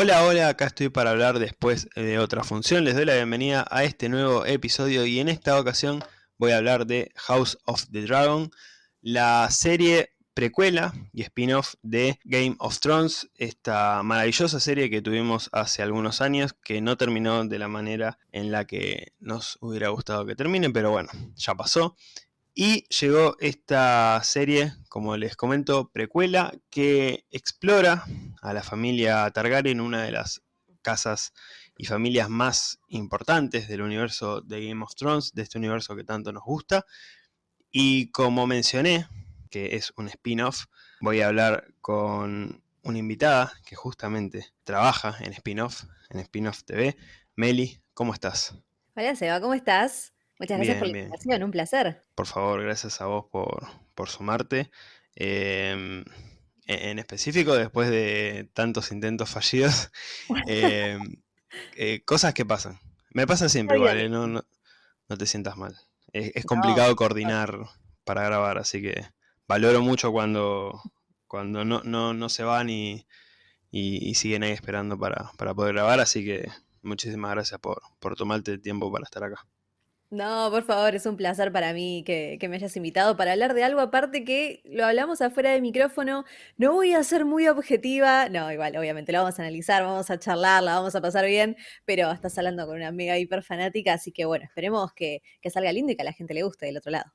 Hola, hola, acá estoy para hablar después de otra función. Les doy la bienvenida a este nuevo episodio y en esta ocasión voy a hablar de House of the Dragon, la serie precuela y spin-off de Game of Thrones, esta maravillosa serie que tuvimos hace algunos años que no terminó de la manera en la que nos hubiera gustado que termine, pero bueno, ya pasó. Y llegó esta serie, como les comento, precuela, que explora a la familia Targaryen, una de las casas y familias más importantes del universo de Game of Thrones, de este universo que tanto nos gusta. Y como mencioné, que es un spin-off, voy a hablar con una invitada que justamente trabaja en spin-off, en spin-off TV. Meli, ¿cómo estás? Hola Seba, ¿cómo estás? Muchas gracias por la invitación, un placer. Por favor, gracias a vos por, sumarte. Em, e, en específico, después de tantos intentos fallidos, em, eh, cosas que pasan. Me pasa siempre igual, eh, no, no, te sientas mal. Es, complicado coordinar para grabar, así que valoro mucho cuando, cuando no, no, se van y, siguen ahí esperando para, poder grabar, así que muchísimas gracias por, por tomarte el tiempo para estar acá. No, por favor, es un placer para mí que, me hayas invitado para hablar de algo aparte que lo hablamos afuera del micrófono. No voy a ser muy objetiva, no, igual, obviamente lo vamos a analizar, vamos a charlar, la vamos a pasar bien, pero estás hablando con una mega hiper fanática, así que bueno, esperemos que, salga lindo y que a la gente le guste del otro lado.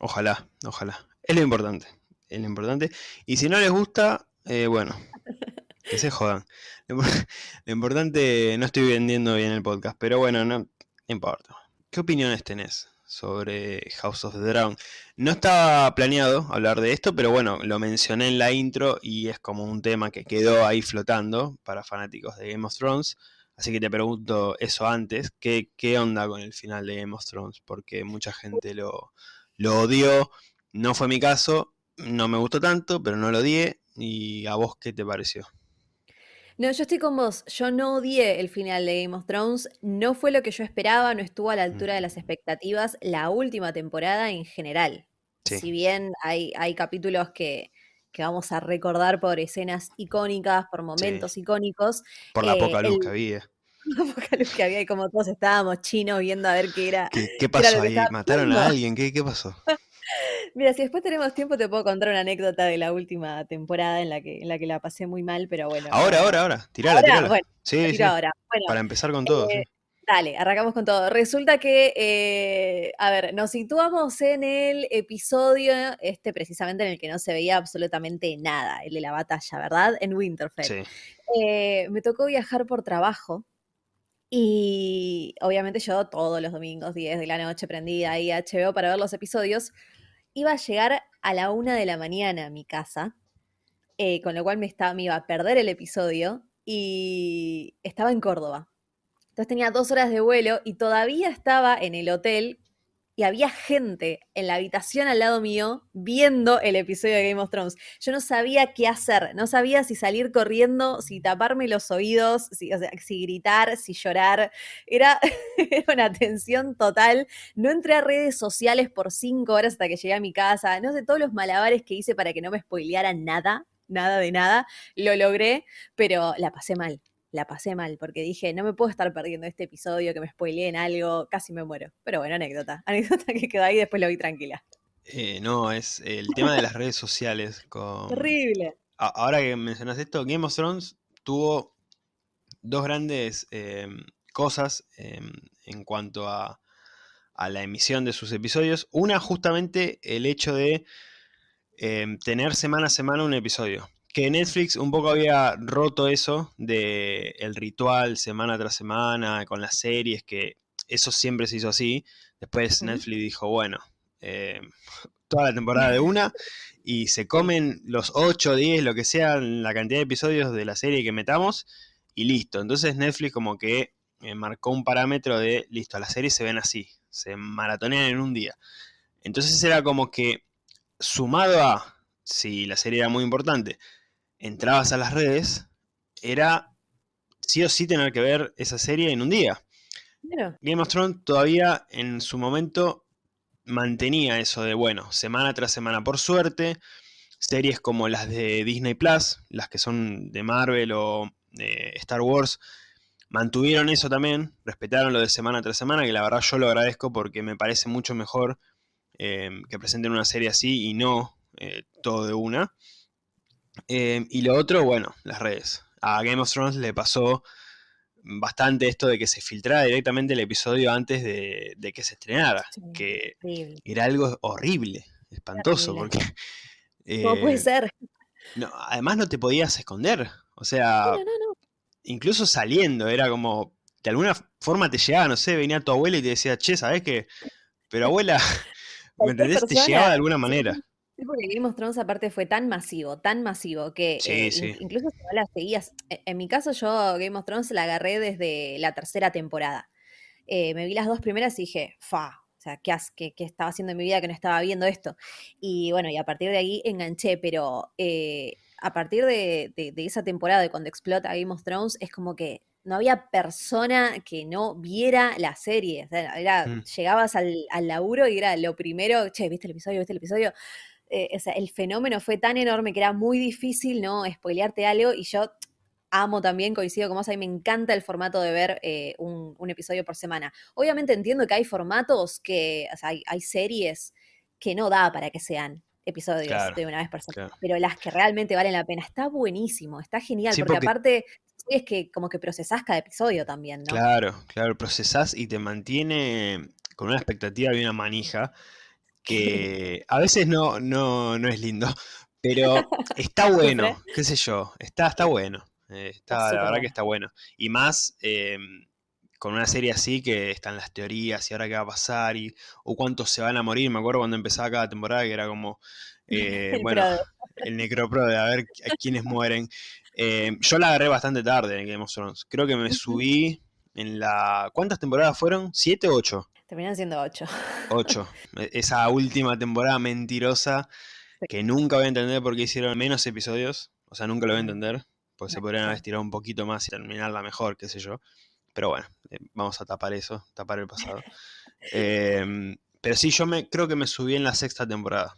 Ojalá, ojalá. Es lo importante, es lo importante. Y si no les gusta, eh, bueno, que se jodan. Lo, importante, no estoy vendiendo bien el podcast, pero bueno, no importa. ¿Qué opiniones tenés sobre House of the Dragon? No estaba planeado hablar de esto, pero bueno, lo mencioné en la intro y es como un tema que quedó ahí flotando para fanáticos de Game of Thrones. Así que te pregunto eso antes, ¿qué, qué onda con el final de Game of Thrones? Porque mucha gente lo, lo odió, no fue mi caso, no me gustó tanto, pero no lo odié. ¿Y a vos qué te pareció? No, yo estoy con vos. Yo no odié el final de Game of Thrones. No fue lo que yo esperaba, no estuvo a la altura de las expectativas la última temporada en general. Si bien hay, hay capítulos que, vamos a recordar por escenas icónicas, por momentos icónicos. Por la poca luz que había. La poca luz que había y como todos estábamos chinos viendo a ver qué era. ¿Qué, pasó ahí? ¿Mataron a alguien? ¿Qué, qué pasó? Mira, si después tenemos tiempo te puedo contar una anécdota de la última temporada en la que, en la, que la pasé muy mal, pero bueno. Ahora, ahora, ahora. Tirala, tirala. Bueno, sí, sí. ahora. Para empezar con todo. Eh, dale, arrancamos con todo. Resulta que, eh, a ver, nos situamos en el episodio, este precisamente en el que no se veía absolutamente nada, el de la batalla, ¿verdad? En Winterfell. Sí. Eh, me tocó viajar por trabajo. Y obviamente yo todos los domingos, 10 de la noche, prendida ahí a HBO para ver los episodios iba a llegar a la una de la mañana a mi casa, eh, con lo cual me, estaba, me iba a perder el episodio y estaba en Córdoba. Entonces tenía dos horas de vuelo y todavía estaba en el hotel y había gente en la habitación al lado mío viendo el episodio de Game of Thrones. Yo no sabía qué hacer, no sabía si salir corriendo, si taparme los oídos, si, gritar, si llorar. Era, una tensión total. No entré a redes sociales por cinco horas hasta que llegué a mi casa. No sé, todos los malabares que hice para que no me spoileara nada, nada de nada, lo logré, pero la pasé mal la pasé mal, porque dije, no me puedo estar perdiendo este episodio, que me spoileé en algo, casi me muero. Pero bueno, anécdota, anécdota que quedó ahí, después lo vi tranquila. Eh, no, es el tema de las redes sociales. Con... Terrible. ahora que mencionas esto, Game of Thrones tuvo dos grandes em, cosas em, en cuanto a, a, la emisión de sus episodios. Una, justamente el hecho de tener semana a semana un episodio que Netflix un poco había roto eso de el ritual semana tras semana con las series, que eso siempre se hizo así. Después Netflix dijo, bueno, eh, toda la temporada de una y se comen los 8, 10, lo que sea, la cantidad de episodios de la serie que metamos y listo. Entonces Netflix como que eh, marcó un parámetro de, listo, las series se ven así, se maratonean en un día. Entonces era como que sumado a, si la serie era muy importante, entrabas a las redes, era sí o sí tener que ver esa serie en un día. Game of Thrones todavía en su momento mantenía eso de, bueno, semana tras semana. Por suerte, series como las de Disney Plus, las que son de Marvel o eh, Star Wars mantuvieron eso también, respetaron lo de semana tras semana, que la verdad yo lo agradezco porque me parece mucho mejor eh, que presenten una serie así y no eh, todo de una. Y lo otro, bueno, las redes. A Game of Thrones le pasó bastante esto de que se filtrara directamente el episodio antes de, que se estrenara, que era algo horrible, espantoso, porque... ¿Cómo puede ser? No, además no te podías esconder, o sea, incluso saliendo, era como, de alguna forma te llegaba, no sé, venía tu abuela y te decía, che, ¿sabes qué? Pero abuela, ¿me entendés? Te llegaba de alguna manera. Sí, porque Game of Thrones aparte fue tan masivo, tan masivo, que eh, incluso si no la seguías, e, en mi caso yo Game of Thrones la agarré desde la tercera temporada. Eh, me vi las dos primeras y dije, fa, o sea, ¿qué, qué, ¿qué, estaba haciendo en mi vida que no estaba viendo esto? Y bueno, y a partir de ahí enganché, pero eh, a partir de, esa temporada, de cuando explota Game of Thrones, es como que no había persona que no viera la serie. Mm. Llegabas al, laburo y era lo primero, che, ¿viste el episodio? ¿Viste el episodio? Eh, o sea, el fenómeno fue tan enorme que era muy difícil, ¿no? Spoilearte algo y yo amo también, coincido con vos, a mí me encanta el formato de ver eh, un, episodio por semana. Obviamente entiendo que hay formatos que, o sea, hay series que no da para que sean episodios de una vez por semana, pero las que realmente valen la pena. Está buenísimo, está genial, porque, aparte es que como que procesás cada episodio también, ¿no? Claro, claro, procesás y te mantiene con una expectativa y una manija que a veces no, no, no es lindo, pero está bueno, qué sé yo, está, está bueno. Eh, está, la verdad que está bueno. Y más, em, con una serie así que están las teorías y ahora qué va a pasar y o cuántos se van a morir. Me acuerdo cuando empezaba cada temporada que era como, eh, bueno, el necropro de a ver a quiénes mueren. Eh, yo la agarré bastante tarde en Game of Thrones. Creo que me subí en la... ¿Cuántas temporadas fueron? ¿Siete o ocho? Terminan siendo ocho. Ocho. E, esa última temporada mentirosa que nunca voy a entender por qué hicieron menos episodios. O sea, nunca lo voy a entender. Porque se podrían haber estirado un poquito más y terminarla mejor, qué sé yo. Pero bueno, eh, vamos a tapar eso, tapar el pasado. Em, pero sí, yo me creo que me subí en la sexta temporada.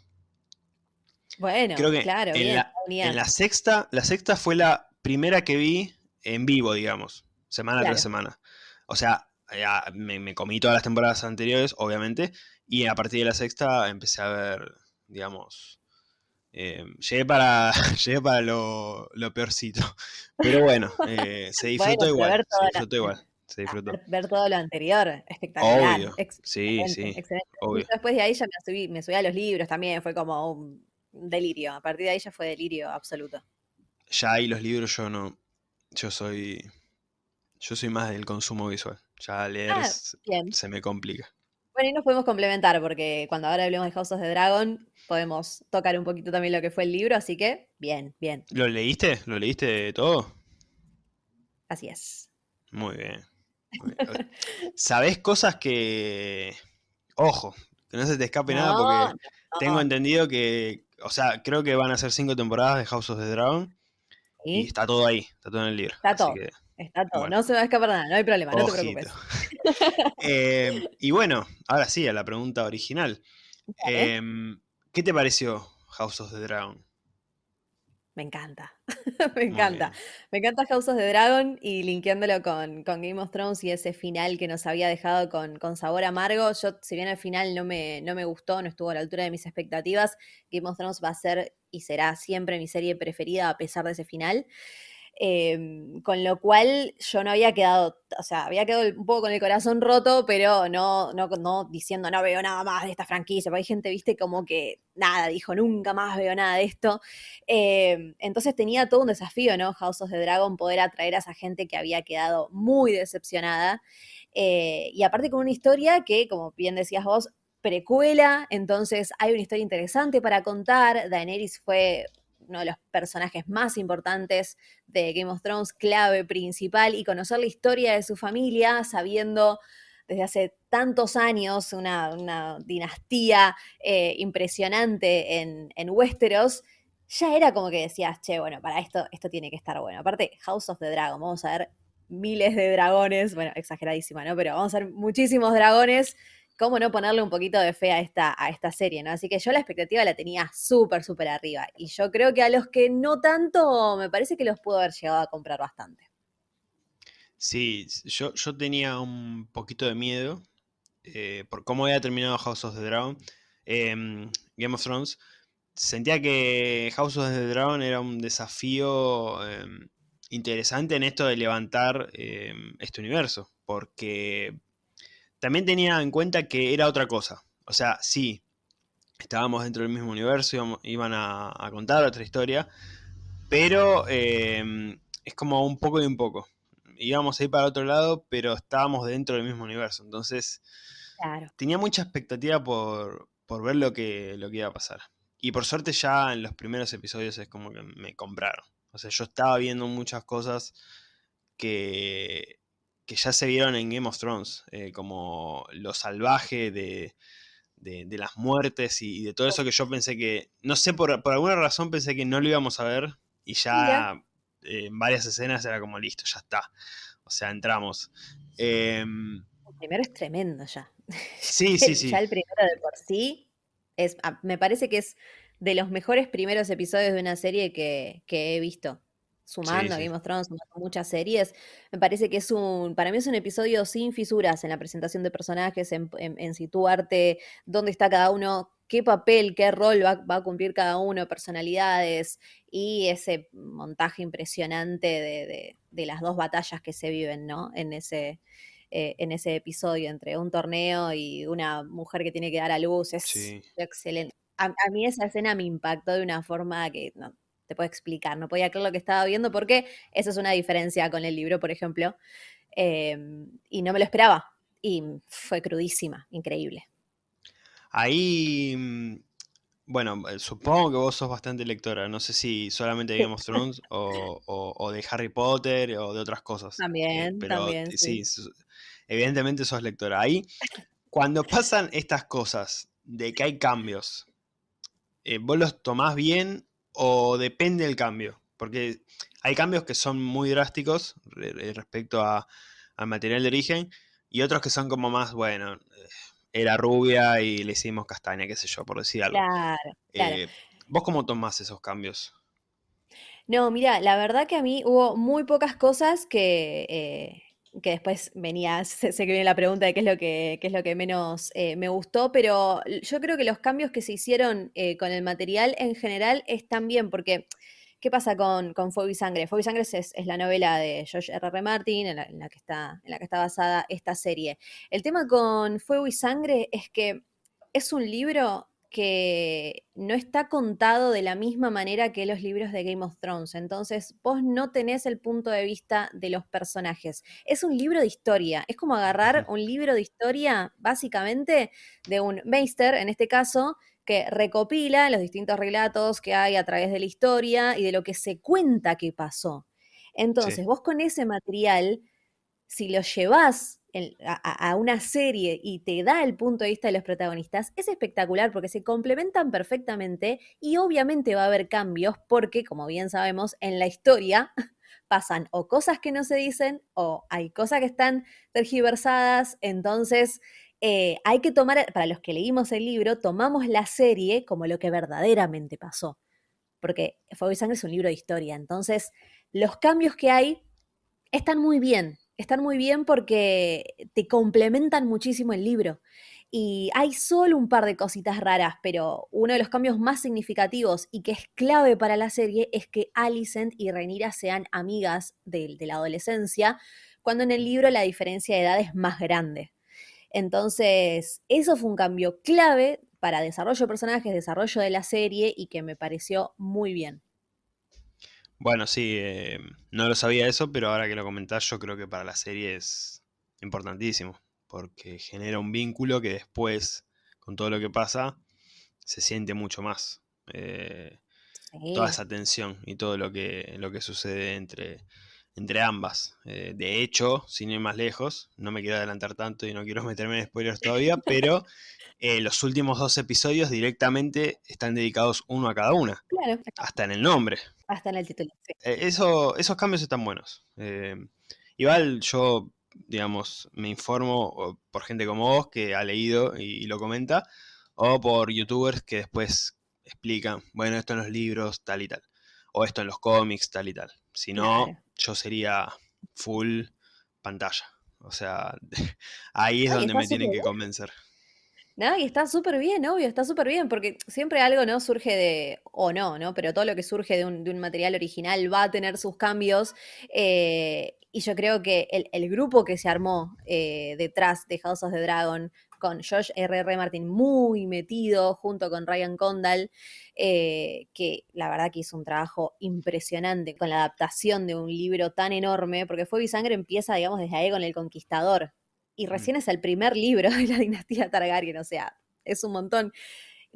Bueno, claro, en, la, en la sexta, la sexta fue la primera que vi en vivo, digamos, semana tras semana. O sea, me, comí todas las temporadas anteriores, obviamente, y a partir de la sexta empecé a ver, digamos, em, llegué para, llegué para lo, peorcito. Pero bueno, eh, se disfrutó igual. Se disfrutó igual. Se disfrutó. Ver, todo lo anterior, espectacular. Obvio. sí, sí. Después de ahí ya me subí, me subí a los libros también, fue como un delirio. A partir de ahí ya fue delirio absoluto. Ya ahí los libros yo no. Yo soy. Yo soy más del consumo visual. Ya leer ah, se me complica. Bueno, y nos podemos complementar porque cuando ahora hablemos de House of the Dragon podemos tocar un poquito también lo que fue el libro, así que bien, bien. ¿Lo leíste? ¿Lo leíste todo? Así es. Muy bien. ¿Sabés cosas que... Ojo, que no se te escape nada porque tengo entendido que... O sea, creo que van a ser cinco temporadas de House of the Dragon. Y está todo ahí, está todo en el libro. Está todo. Está todo, no se va a escapar nada, no hay problema, no te preocupes. Eh, y bueno, ahora sí, a la pregunta original. Em, ¿Qué te pareció House of the Dragon? Me encanta, me encanta. Me encanta House of the Dragon y linkeándolo con, con, Game of Thrones y ese final que nos había dejado con, con, sabor amargo. Yo, si bien el final no me, no me gustó, no estuvo a la altura de mis expectativas, Game of Thrones va a ser y será siempre mi serie preferida a pesar de ese final. Em, con lo cual yo no había quedado, o sea, había quedado un poco con el corazón roto, pero no, no, no diciendo no veo nada más de esta franquicia, porque hay gente, viste, como que nada, dijo nunca más veo nada de esto. Em, entonces tenía todo un desafío, ¿no? House of the Dragon, poder atraer a esa gente que había quedado muy decepcionada. Eh, y aparte con una historia que, como bien decías vos, precuela, entonces hay una historia interesante para contar. Daenerys fue uno de los personajes más importantes de Game of Thrones, clave principal, y conocer la historia de su familia, sabiendo desde hace tantos años una, dinastía eh, impresionante en, en, Westeros, ya era como que decías, che, bueno, para esto, esto tiene que estar bueno. Aparte, House of the Dragon, vamos a ver miles de dragones, bueno, exageradísima, ¿no? Pero vamos a ver muchísimos dragones cómo no ponerle un poquito de fe a esta, a esta serie, ¿no? Así que yo la expectativa la tenía súper, súper arriba. Y yo creo que a los que no tanto, me parece que los pudo haber llegado a comprar bastante. Sí, yo, yo tenía un poquito de miedo eh, por cómo había terminado House of the Dragon, em, Game of Thrones. Sentía que House of the Dragon era un desafío em, interesante en esto de levantar em, este universo, porque también tenía en cuenta que era otra cosa. O sea, sí, estábamos dentro del mismo universo, iban a, contar otra historia, pero es como un poco y un poco íbamos a ir para otro lado, pero estábamos dentro del mismo universo. Entonces, tenía mucha expectativa por, ver lo que, lo que iba a pasar. Y por suerte ya en los primeros episodios es como que me compraron. O sea, yo estaba viendo muchas cosas que, que ya se vieron en Game of Thrones, eh, como lo salvaje de, de, las muertes y, de todo eso que yo pensé que, no sé, por, por alguna razón pensé que no lo íbamos a ver y ya en varias escenas era como listo, ya está. O sea, entramos. Em, el primero es tremendo ya. Sí, sí, sí. Ya el primero de por sí es, ah, me parece que es de los mejores primeros episodios de una serie que, he visto. Sumando a Game of Thrones, sumando muchas series, me parece que es un, para mí es un episodio sin fisuras en la presentación de personajes, en, en situarte dónde está cada uno, qué papel, qué rol va, a cumplir cada uno, personalidades y ese montaje impresionante de, las dos batallas que se viven, ¿no? En ese, eh, en ese episodio entre un torneo y una mujer que tiene que dar a luz. Es excelente. A, mí esa escena me impactó de una forma que no te puedo explicar, no podía creer lo que estaba viendo porque esa es una diferencia con el libro, por ejemplo. Em, y no me lo esperaba. Y fue crudísima, increíble. Ahí, mm, bueno, eh, supongo que vos sos bastante lectora. No sé si solamente de Game of Thrones o, de Harry Potter o de otras cosas. Eh, también, pero también. Sí, evidentemente sos lectora. Ahí, cuando pasan estas cosas de que hay cambios, eh, ¿vos los tomás bien o depende del cambio? Porque hay cambios que son muy drásticos respecto a, al material de origen y otros que son como más, bueno, era rubia y le hicimos castaña, qué sé yo, por decir algo. Claro, claro. Eh, ¿Vos cómo tomás esos cambios? No, mira, la verdad que a mí hubo muy pocas cosas que, eh, que después venía, sé, que viene la pregunta de qué es lo que, es lo que menos eh, me gustó, pero yo creo que los cambios que se hicieron con el material en general están bien, porque ¿Qué pasa con, con Fuego y Sangre? Fuego y Sangre es, la novela de George R. R. Martin en la, que está, en la que está basada esta serie. El tema con Fuego y Sangre es que es un libro que no está contado de la misma manera que los libros de Game of Thrones. Entonces, vos no tenés el punto de vista de los personajes. Es un libro de historia. Es como agarrar un libro de historia, básicamente, de un meister, en este caso, que recopila los distintos relatos que hay a través de la historia y de lo que se cuenta que pasó. Entonces, vos con ese material, si lo llevas a, una serie y te da el punto de vista de los protagonistas, es espectacular porque se complementan perfectamente y obviamente va a haber cambios porque, como bien sabemos, en la historia pasan o cosas que no se dicen o hay cosas que están tergiversadas, entonces eh, hay que tomar, para los que leímos el libro, tomamos la serie como lo que verdaderamente pasó. Porque Fuego y Sangre es un libro de historia. Entonces, los cambios que hay están muy bien. Están muy bien porque te complementan muchísimo el libro. Y hay solo un par de cositas raras, pero uno de los cambios más significativos y que es clave para la serie es que Alicent y Rhaenyra sean amigas de la adolescencia, cuando en el libro la diferencia de edad es más grande. Entonces, eso fue un cambio clave para desarrollo de personajes, desarrollo de la serie y que me pareció muy bien. Bueno, sí, eh, no lo sabía eso, pero ahora que lo comentás, yo creo que para la serie es importantísimo, porque genera un vínculo que después, con todo lo que pasa, se siente mucho más. Eh, toda esa tensión y todo lo que, lo que sucede entre, entre ambas. Eh, de hecho, sin ir más lejos, no me quiero adelantar tanto y no quiero meterme en spoilers todavía, pero eh, los últimos dos episodios directamente están dedicados uno a cada una. Claro. Hasta en el nombre. Hasta en el título. Eh, eso, esos cambios están buenos. igual yo, digamos, me informo por gente como vos que ha leído y, lo comenta, o por youtubers que después explican, bueno, esto en los libros, tal y tal, o esto en los cómics, tal y tal. Si no, yo sería full pantalla. O sea, ahí es donde me tienen que convencer. No, y está súper bien, obvio, está súper bien, porque siempre algo no surge de, o no, ¿no? Pero todo lo que surge de un, material original va a tener sus cambios. Eh, y yo creo que el, grupo que se armó eh, detrás de House of the Dragon, con Josh R.R. Martin muy metido, junto con Ryan Condal, eh, que la verdad que hizo un trabajo impresionante con la adaptación de un libro tan enorme, porque Fuego y Sangre empieza, digamos, desde ahí con El Conquistador, y mm. recién es el primer libro de la dinastía Targaryen, o sea, es un montón.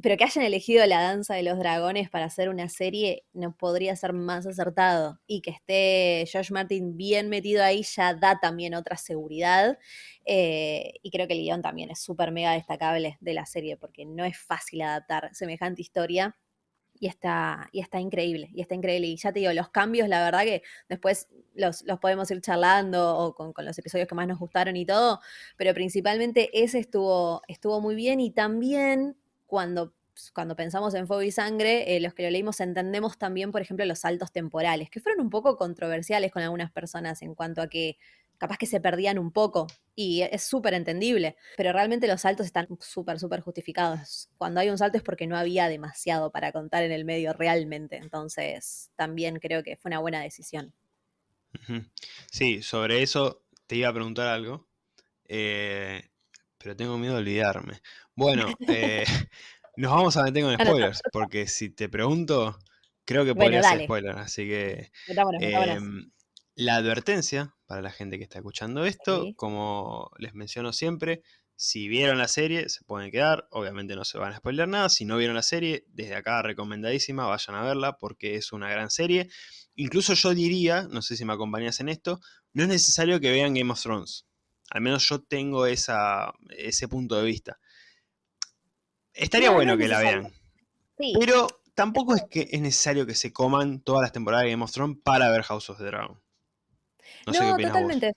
Pero que hayan elegido la danza de los dragones para hacer una serie no podría ser más acertado. Y que esté Josh Martin bien metido ahí ya da también otra seguridad. Eh, y creo que el guion también es súper mega destacable de la serie porque no es fácil adaptar semejante historia y está, y está increíble, y está increíble. Y ya te digo, los cambios, la verdad que después los, podemos ir charlando o con, los episodios que más nos gustaron y todo, pero principalmente ese estuvo, estuvo muy bien y también cuando cuando pensamos en Fuego y Sangre, eh, los que lo leímos entendemos también, por ejemplo, los saltos temporales, que fueron un poco controversiales con algunas personas en cuanto a que capaz que se perdían un poco y es súper entendible, pero realmente los saltos están súper, súper justificados. Cuando hay un salto es porque no había demasiado para contar en el medio realmente, entonces también creo que fue una buena decisión. Sí, sobre eso te iba a preguntar algo, eh, pero tengo miedo de olvidarme. Bueno, eh, nos vamos a meter con spoilers, porque si te pregunto, creo que podría ser spoiler, así que... Em, la advertencia para la gente que está escuchando esto, como les menciono siempre, si vieron la serie, se pueden quedar, obviamente no se van a spoiler nada, si no vieron la serie, desde acá recomendadísima, vayan a verla porque es una gran serie. Incluso yo diría, no sé si me acompañas en esto, no es necesario que vean Game of Thrones. Al menos yo tengo esa, ese punto de vista. Estaría bueno que la vean. Pero tampoco es que es necesario que se coman todas las temporadas de Game of Thrones para ver House of the Dragon. No, totalmente.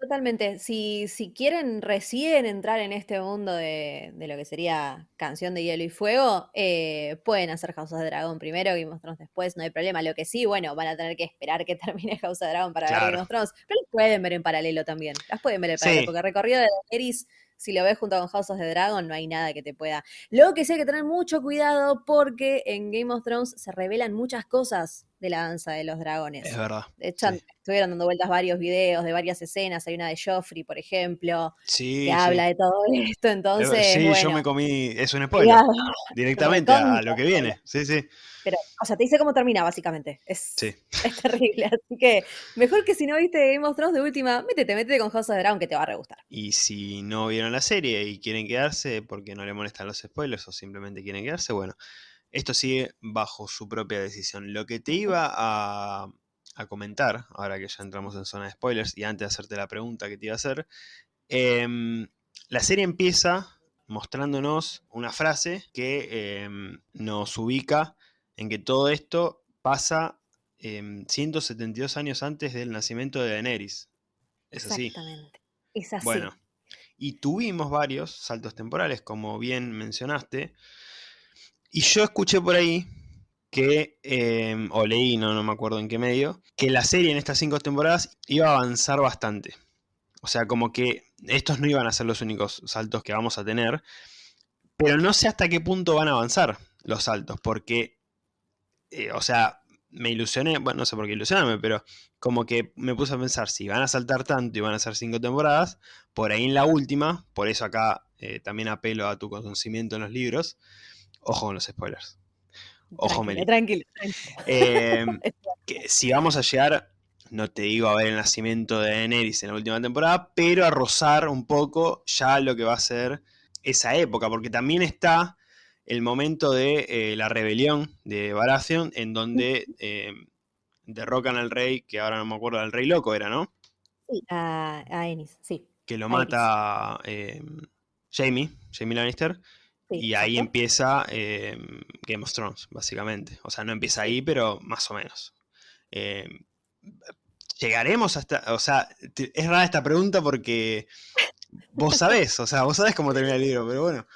Totalmente. Si, si quieren recién entrar en este mundo de, lo que sería Canción de Hielo y Fuego, eh, pueden hacer House of Dragon primero, Game of Thrones después, no hay problema. Lo que sí, bueno, van a tener que esperar que termine House of Dragon para ver Game of Thrones, pero las pueden ver en paralelo también. Las pueden ver en paralelo, porque el recorrido de Daenerys si lo ves junto con House of the Dragon, no hay nada que te pueda. Lo que sí hay que tener mucho cuidado porque en Game of Thrones se revelan muchas cosas de la danza de los dragones. Es verdad. De hecho, estuvieron dando vueltas varios videos de varias escenas. Hay una de Joffrey, por ejemplo, que habla de todo esto. Entonces, sí, yo me comí, es un spoiler, directamente a lo que viene. Sí, sí. Pero, o sea, te dice cómo termina, básicamente. Es, es terrible. Así que, mejor que si no viste Game of Thrones de última, métete, métete con House of Dragon que te va a re gustar. Y si no vieron la serie y quieren quedarse porque no le molestan los spoilers o simplemente quieren quedarse, bueno, esto sigue bajo su propia decisión. Lo que te iba a, comentar, ahora que ya entramos en zona de spoilers y antes de hacerte la pregunta que te iba a hacer, em, la serie empieza mostrándonos una frase que em, nos ubica en que todo esto pasa 172 em, años antes del nacimiento de Daenerys. ¿Es así? Exactamente. Es así. Bueno, y tuvimos varios saltos temporales, como bien mencionaste, y yo escuché por ahí que, em, o leí, no, no me acuerdo en qué medio, que la serie en estas cinco temporadas iba a avanzar bastante. O sea, como que estos no iban a ser los únicos saltos que vamos a tener, pero no sé hasta qué punto van a avanzar los saltos, porque, eh, o sea, me ilusioné, bueno, no sé por qué ilusionarme, pero como que me puse a pensar, si van a saltar tanto y van a ser cinco temporadas, por ahí en la última, por eso acá eh, también apelo a tu conocimiento en los libros, Ojo con los spoilers. Ojo, Meli. Tranquilo, em, que si vamos a llegar, no te digo a ver el nacimiento de Daenerys en la última temporada, pero a rozar un poco ya lo que va a ser esa época, porque también está el momento de eh, la rebelión de Baratheon, en donde em, derrocan al rey, que ahora no me acuerdo, del rey loco era, ¿no? Sí, a, Ennis, sí. Que lo mata Jamie, Jamie Lannister y ahí empieza em, Game of Thrones, básicamente. O sea, no empieza ahí, pero más o menos. Em, llegaremos hasta. O sea, es rara esta pregunta porque vos sabés, o sea, vos sabés cómo termina el libro, pero bueno.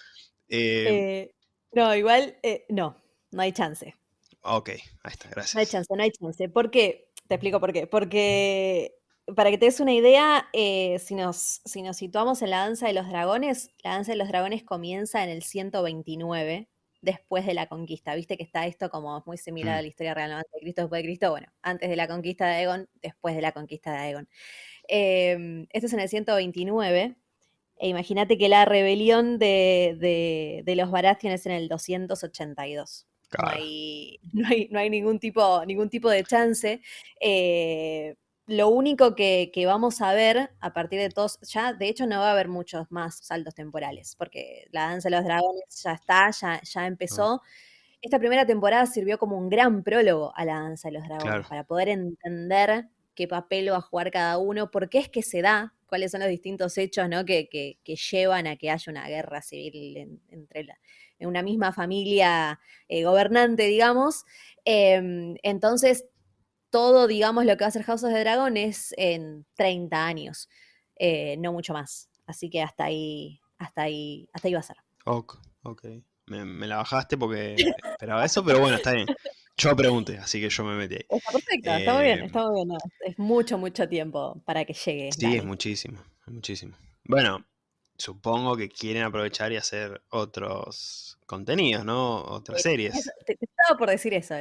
Eh, no, igual, eh, no, no hay chance. Ok, ahí está, gracias. No hay chance, no hay chance. ¿Por qué? Te explico por qué. Porque para que te des una idea, eh, si, nos, si nos situamos en la danza de los dragones, la danza de los dragones comienza en el 129 después de la conquista. Viste que está esto como muy similar a Mm. la historia real, antes de Cristo, después de Cristo, bueno, antes de la conquista de Aegon, después de la conquista de Aegon. Em, esto es en el 129. E imagínate que la rebelión de, de- de los Baratheon es en el 282. No hay, no hay, no hay ningún, tipo, ningún tipo de chance. Eh, lo único que, que vamos a ver a partir de todos, ya de hecho no va a haber muchos más saltos temporales, porque la danza de los dragones ya está, ya, ya empezó. Esta primera temporada sirvió como un gran prólogo a la danza de los dragones, Claro. para poder entender qué papel va a jugar cada uno, por qué es que se da, cuáles son los distintos hechos ¿no? que, que- que llevan a que haya una guerra civil en- entre la- en una misma familia eh, gobernante, digamos. Em, entonces, todo, digamos, lo que va a hacer House of the Dragon es en 30 años, eh, no mucho más. Así que hasta ahí, hasta ahí, hasta ahí va a ser. Ok, ok. Me, me la bajaste porque esperaba eso, pero bueno, está bien. Yo pregunté, así que yo me metí ahí. Está perfecto, está muy bien, Eh, está muy bien. es mucho, mucho tiempo para que llegue. Sí, es muchísimo, es muchísimo. Bueno, supongo que quieren aprovechar y hacer otros contenidos, ¿no? Otras Eso- series. te, te estaba por decir eso.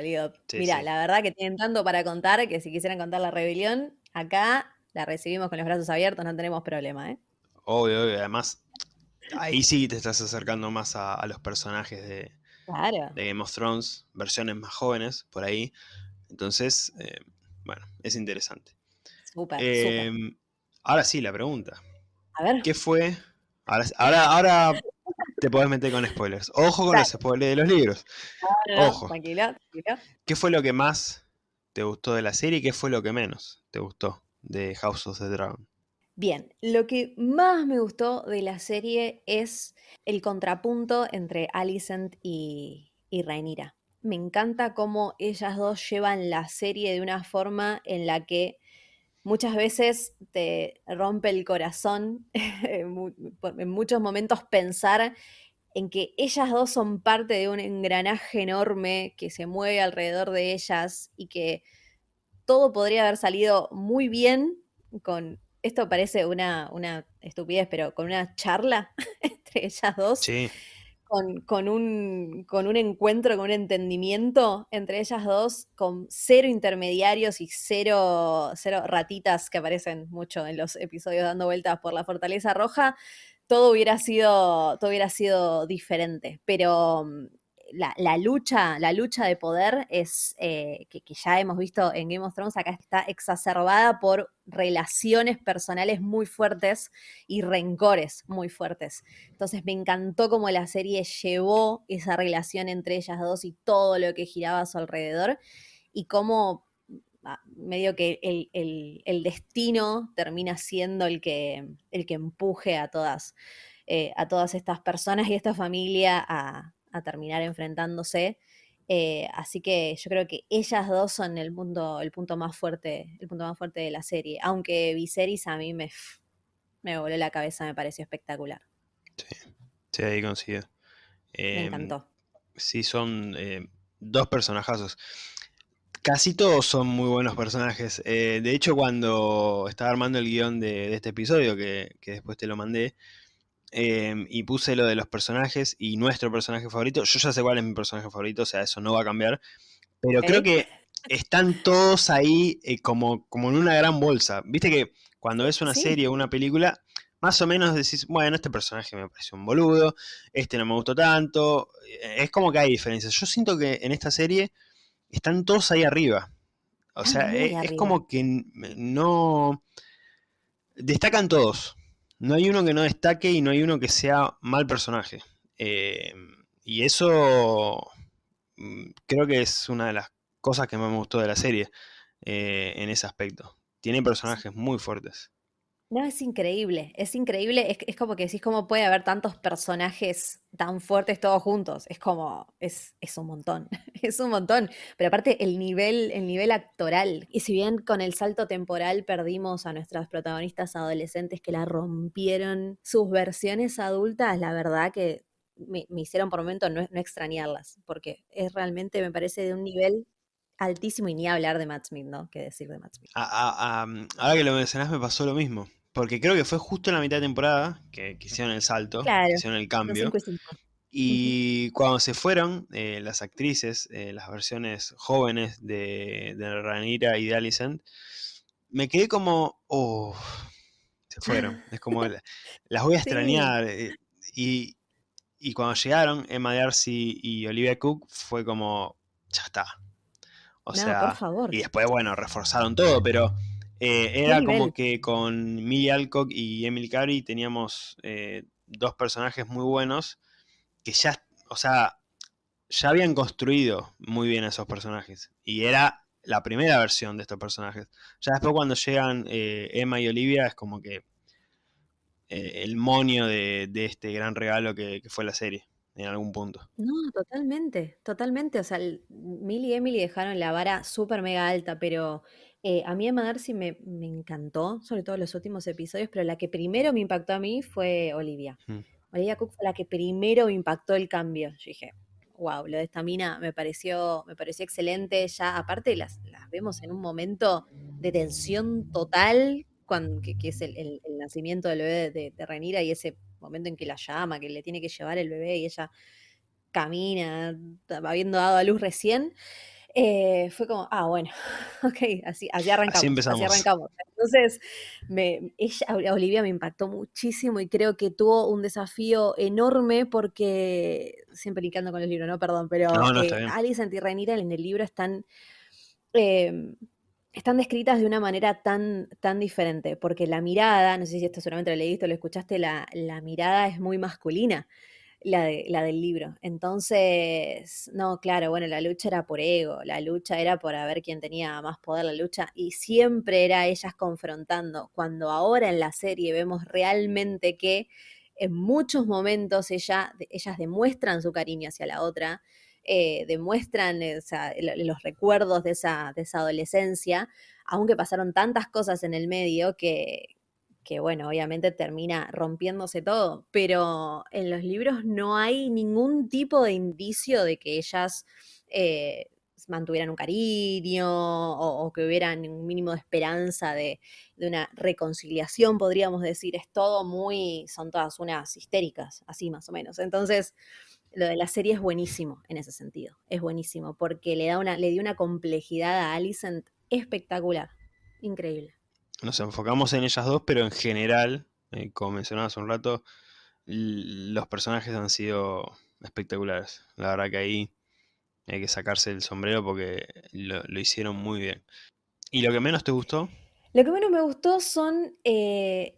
Sí, Mira, sí. la verdad que tienen tanto para contar que si quisieran contar la rebelión, acá la recibimos con los brazos abiertos, no tenemos problema, ¿eh? Obvio, obvio. Además, ahí sí te estás acercando más a, a los personajes de, Claro. de Game of Thrones, versiones más jóvenes, por ahí. Entonces, eh, bueno, es interesante. Súper. Em, ahora sí, la pregunta. A ver, ¿Qué fue? Ahora, ahora, ahora te podés meter con spoilers. Ojo con los spoilers de los libros. no, no, ojo. tranquila, tranquila. ¿Qué fue lo que más te gustó de la serie y qué fue lo que menos te gustó de House of the Dragon? Bien, lo que más me gustó de la serie es el contrapunto entre Alicent y, y Rhaenyra. Me encanta cómo ellas dos llevan la serie de una forma en la que muchas veces te rompe el corazón en muchos momentos pensar en que ellas dos son parte de un engranaje enorme que se mueve alrededor de ellas y que todo podría haber salido muy bien con, esto parece una, una estupidez, pero con una charla entre ellas dos, Sí, con, un, con un encuentro, con un entendimiento entre ellas dos, con cero intermediarios y cero, cero ratitas que aparecen mucho en los episodios dando vueltas por la Fortaleza Roja, todo hubiera sido, todo hubiera sido diferente. Pero mm, la, lucha, la lucha de poder es eh, que, ya hemos visto en Game of Thrones, acá está exacerbada por relaciones personales muy fuertes y rencores muy fuertes. Entonces me encantó cómo la serie llevó esa relación entre ellas dos y todo lo que giraba a su alrededor y cómo ah, medio que el destino termina siendo el que, el que empuje a todas, eh, a todas estas personas y esta familia a, a terminar enfrentándose. Eh, así que yo creo que ellas dos son el punto, el punto más fuerte, el punto más fuerte de la serie. Aunque Viserys a mí me, me voló la cabeza, me pareció espectacular. sí, ahí coincido. Me Em, encantó. sí, son eh, dos personajazos. Casi todos son muy buenos personajes. Eh, de hecho, cuando estaba armando el guion de, de este episodio, que, que después te lo mandé, em, y puse lo de los personajes y nuestro personaje favorito, yo ya sé cuál es mi personaje favorito, o sea, eso no va a cambiar. Pero creo que están todos ahí eh, como, como en una gran bolsa. Viste que cuando ves una Sí. serie o una película, más o menos decís, bueno, este personaje me pareció un boludo, este no me gustó tanto. eh, Es como que hay diferencias. Yo siento que en esta serie están todos ahí arriba. O Están sea, muy e- es, arriba. como que no... Destacan todos. No hay uno que no destaque y no hay uno que sea mal personaje. Eh, y eso mm, creo que es una de las cosas que más me gustó de la serie eh, en ese aspecto. Tiene personajes muy fuertes. No, es increíble, es increíble, es, es como que decís cómo puede haber tantos personajes tan fuertes todos juntos, es como, es, es un montón, es un montón, pero aparte el nivel, el nivel actoral, y si bien con el salto temporal perdimos a nuestras protagonistas adolescentes que la rompieron, sus versiones adultas, la verdad que me, hicieron por momento no, no extrañarlas, porque es realmente, me parece, de un nivel altísimo y ni hablar de Matt Smith, ¿no? ¿Qué decir de Matt Smith? ahora que lo mencionás me pasó lo mismo. Porque creo que fue justo en la mitad de temporada que, hicieron el salto, que hicieron el cambio. Y cuando se fueron eh, las actrices, eh, las versiones jóvenes de, de Ranira y de Alicent, me quedé como, oh, se fueron. Es como, las voy a extrañar. Eh, y, y cuando llegaron, Emma Darcy y Olivia Cook, fue como, ya está. O sea, y después, bueno, reforzaron todo, pero eh, era como que con Millie Alcock y Emily Carey teníamos eh, dos personajes muy buenos que ya, o sea, ya habían construido muy bien esos personajes. Y era la primera versión de estos personajes. Ya después cuando llegan eh, Emma y Olivia es como que el monio de, este gran regalo que fue la serie en algún punto. No, totalmente, totalmente. O sea, Millie y Emily dejaron la vara súper mega alta, pero eh, a mí Emma Darcy me, me encantó, sobre todo los últimos episodios, pero la que primero me impactó a mí fue Olivia. Mm. Olivia Cook fue la que primero me impactó el cambio. Yo dije, wow, lo de esta mina me pareció, me pareció excelente. Ya, aparte, las, las vemos en un momento de tensión total, cuando, que, es el, nacimiento del bebé de, de Renira y ese momento en que la llama, que le tiene que llevar el bebé y ella camina, habiendo dado a luz recién, eh, fue como, ah, bueno, ok, así, así arrancamos. Así, arrancamos. Entonces, me, ella, Olivia me impactó muchísimo y creo que tuvo un desafío enorme porque, siempre linkando con los libros, ¿no? Perdón, pero no, eh, Alice y Renira en el libro están... Em, están descritas de una manera tan, tan diferente, porque la mirada, no sé si esto solamente lo leíste o lo escuchaste, la, la mirada es muy masculina, la, de, la del libro. Entonces, no, claro, bueno, la lucha era por ego, la lucha era por ver quién tenía más poder, la lucha, y siempre era ellas confrontando, cuando ahora en la serie vemos realmente que en muchos momentos ella, ellas demuestran su cariño hacia la otra, eh, demuestran eh, los recuerdos de esa, de esa adolescencia, aunque pasaron tantas cosas en el medio que, que, bueno, obviamente termina rompiéndose todo, pero en los libros no hay ningún tipo de indicio de que ellas eh, mantuvieran un cariño o, que hubieran un mínimo de esperanza de, de, una reconciliación, podríamos decir. Es todo muy, son todas unas histéricas, así más o menos. Entonces, lo de la serie es buenísimo en ese sentido. Es buenísimo porque le da una, le dio una complejidad a Alicent espectacular. Increíble. Nos enfocamos en ellas dos, pero en general, eh, como mencionabas un rato, los personajes han sido espectaculares. La verdad que ahí hay que sacarse el sombrero porque lo, hicieron muy bien. ¿Y lo que menos te gustó? Lo que menos me gustó son eh,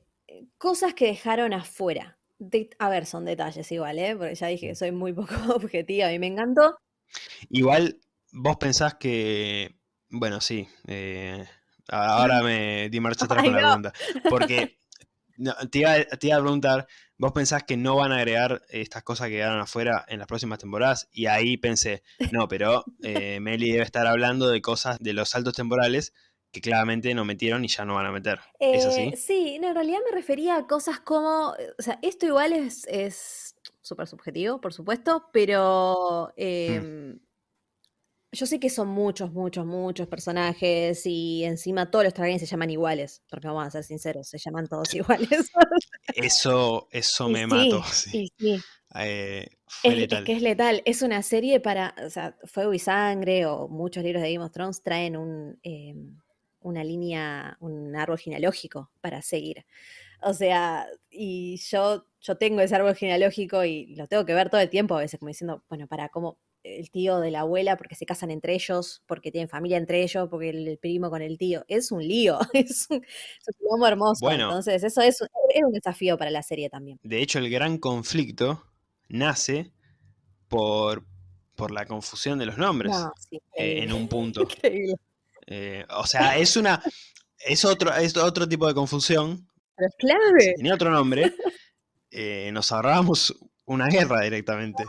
cosas que dejaron afuera a ver, son detalles igual, ¿eh? Porque ya dije que soy muy poco objetiva y me encantó. Igual, vos pensás que. Bueno, sí. Eh, ahora me di marcha atrás con la pregunta. Porque te, iba, a preguntar, vos pensás que no van a agregar estas cosas que quedaron afuera en las próximas temporadas. Y ahí pensé, no, pero eh, Meli debe estar hablando de cosas de los saltos temporales que claramente no metieron y ya no van a meter. ¿Es así? Eh, sí, en realidad me refería a cosas como, o sea, esto igual es súper subjetivo, por supuesto, pero mm. Yo sé que son muchos, muchos, muchos personajes y encima todos los Targaryen se llaman iguales, porque vamos a ser sinceros, se llaman todos iguales. eso, eso me mató. Sí, sí. Eh, es, que es letal. Es una serie para, o sea, Fuego y Sangre o muchos libros de Game of Thrones traen un, em, una línea, un árbol genealógico para seguir. O sea, y yo, yo tengo ese árbol genealógico y lo tengo que ver todo el tiempo a veces, como diciendo, bueno, para cómo el tío de la abuela, porque se casan entre ellos, porque tienen familia entre ellos, porque el, primo con el tío. Es un lío, es un, es hermoso. Entonces, eso es, un desafío para la serie también. De hecho, el gran conflicto nace por, por la confusión de los nombres eh, en un punto. Eh, o sea, es una. Es otro, es otro tipo de confusión. Pero es clave. tenía otro nombre, eh, nos ahorrábamos una guerra directamente.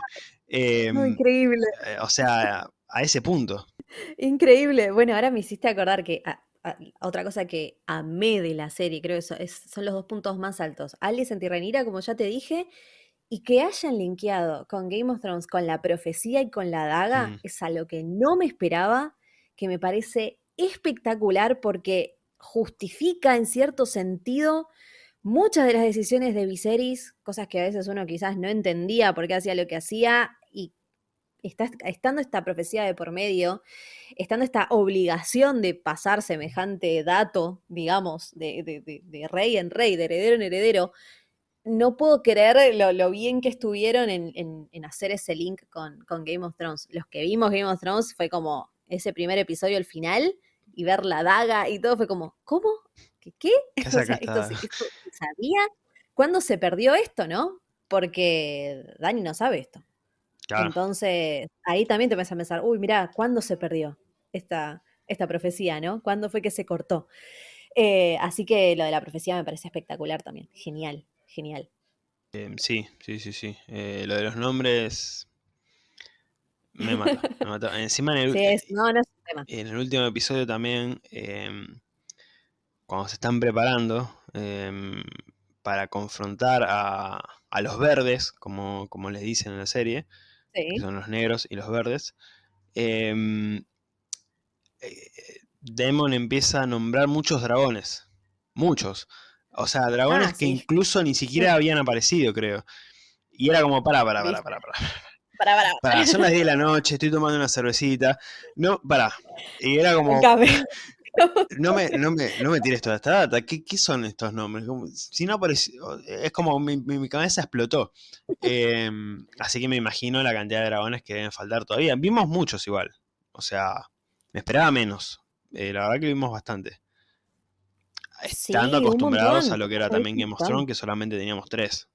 Em, increíble. Eh, o sea, a ese punto. Increíble. Bueno, ahora me hiciste acordar que otra cosa que amé de la serie, creo que son los dos puntos más altos. Alice en Tirrenira, como ya te dije, y que hayan linkeado con Game of Thrones, con la profecía y con la daga, mm. es algo que no me esperaba que me parece espectacular porque justifica en cierto sentido muchas de las decisiones de Viserys, cosas que a veces uno quizás no entendía por qué hacía lo que hacía y está, estando esta profecía de por medio, estando esta obligación de pasar semejante dato, digamos, de, rey en rey, de heredero en heredero, no puedo creer lo, bien que estuvieron en, hacer ese link con, Game of Thrones. Los que vimos Game of Thrones fue como ese primer episodio al final y ver la daga y todo fue como, ¿cómo? ¿Qué? ¿Qué? o sea, esto, sabía cuándo se perdió esto, ¿no? Porque Dani no sabe esto. Entonces, ahí también te vas a pensar, uy, mira, ¿cuándo se perdió esta, esta profecía, no? ¿Cuándo fue que se cortó? Eh, así que lo de la profecía me parece espectacular también. Genial, genial. Em, sí, sí, sí, sí. Eh, lo de los nombres me mató, me mató. Encima en el, en el último episodio también, em, cuando se están preparando em, para confrontar a, a, los verdes, como, como les dicen en la serie, que son los negros y los verdes, eh, Demon empieza a nombrar muchos dragones. Muchos. O sea, dragones ah, que incluso ni siquiera habían aparecido, creo. Y era como, para, para, para, para, para. Para, para, para. Son las 10 de la noche, estoy tomando una cervecita. No, para. Y era como. No me, no, me, no me tires toda esta data. ¿Qué, qué son estos nombres? si no apareció, es como mi, mi, cabeza explotó. Em, así que me imagino la cantidad de dragones que deben faltar todavía. Vimos muchos igual. O sea, me esperaba menos. Eh, la verdad que vimos bastante. Estando acostumbrados a lo que era también Game of Thrones, que solamente teníamos tres.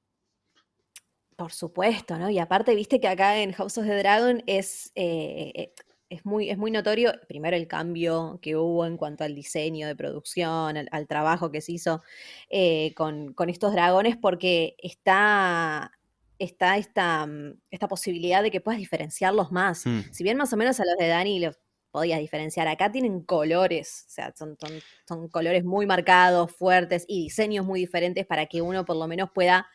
Por supuesto, ¿no? Y aparte, viste que acá en House of the Dragon es, eh, eh, es muy, es muy notorio, primero el cambio que hubo en cuanto al diseño de producción, al, trabajo que se hizo eh, con, estos dragones, porque está, está esta, mm, esta, posibilidad de que puedas diferenciarlos más. Mm. Si bien más o menos a los de Dani los podías diferenciar, acá tienen colores, o sea, son, son, son colores muy marcados, fuertes y diseños muy diferentes para que uno por lo menos pueda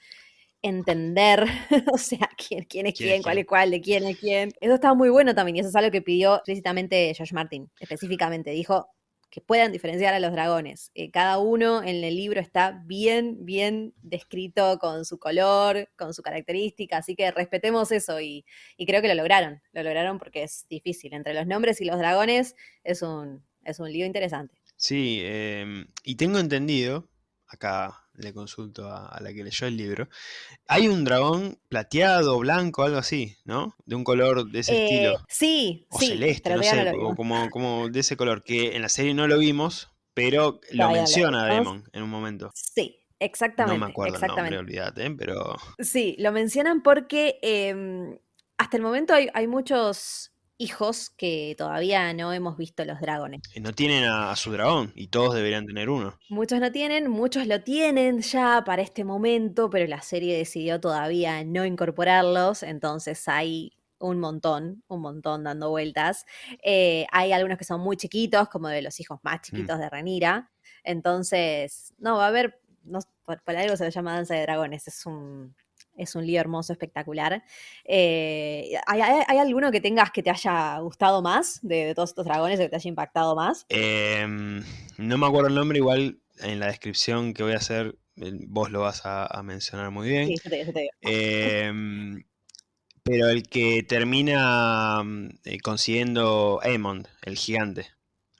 entender, o sea, quién, quién es quién, cuál es cuál, de quién es quién. Eso estaba muy bueno también y eso es algo que pidió explícitamente Josh Martin, específicamente. Dijo que puedan diferenciar a los dragones. Eh, cada uno en el libro está bien, bien descrito con su color, con su característica, así que respetemos eso y, creo que lo lograron. Lo lograron porque es difícil. Entre los nombres y los dragones es un, es un lío interesante. Sí, em, y tengo entendido, acá le consulto a, la que leyó el libro. Hay un dragón plateado, blanco, algo así, ¿no? De un color de ese eh, estilo. Sí, o celeste, no sé, como, como de ese color, que en la serie no lo vimos, pero lo menciona Demon en un momento. Sí, Exactamente. No me acuerdo exactamente. el nombre, olvídate, pero... Sí, lo mencionan porque em, hasta el momento hay, hay, muchos hijos que todavía no hemos visto los dragones. no tienen a, su dragón y todos deberían tener uno. Muchos no tienen, muchos lo tienen ya para este momento, pero la serie decidió todavía no incorporarlos, entonces hay un montón, un montón dando vueltas. Eh, hay algunos que son muy chiquitos, como de los hijos más mm. chiquitos de Renira. Entonces, no, va a haber, no, por, algo se lo llama Danza de Dragones, es un, es un lío hermoso, espectacular. Eh, ¿hay, alguno que tengas que te haya gustado más de, todos estos dragones, que te haya impactado más? Em, no me acuerdo el nombre, igual en la descripción que voy a hacer vos lo vas a, mencionar muy bien. Sí, te, te em, pero el que termina mm, eh, consiguiendo Aemond, el gigante.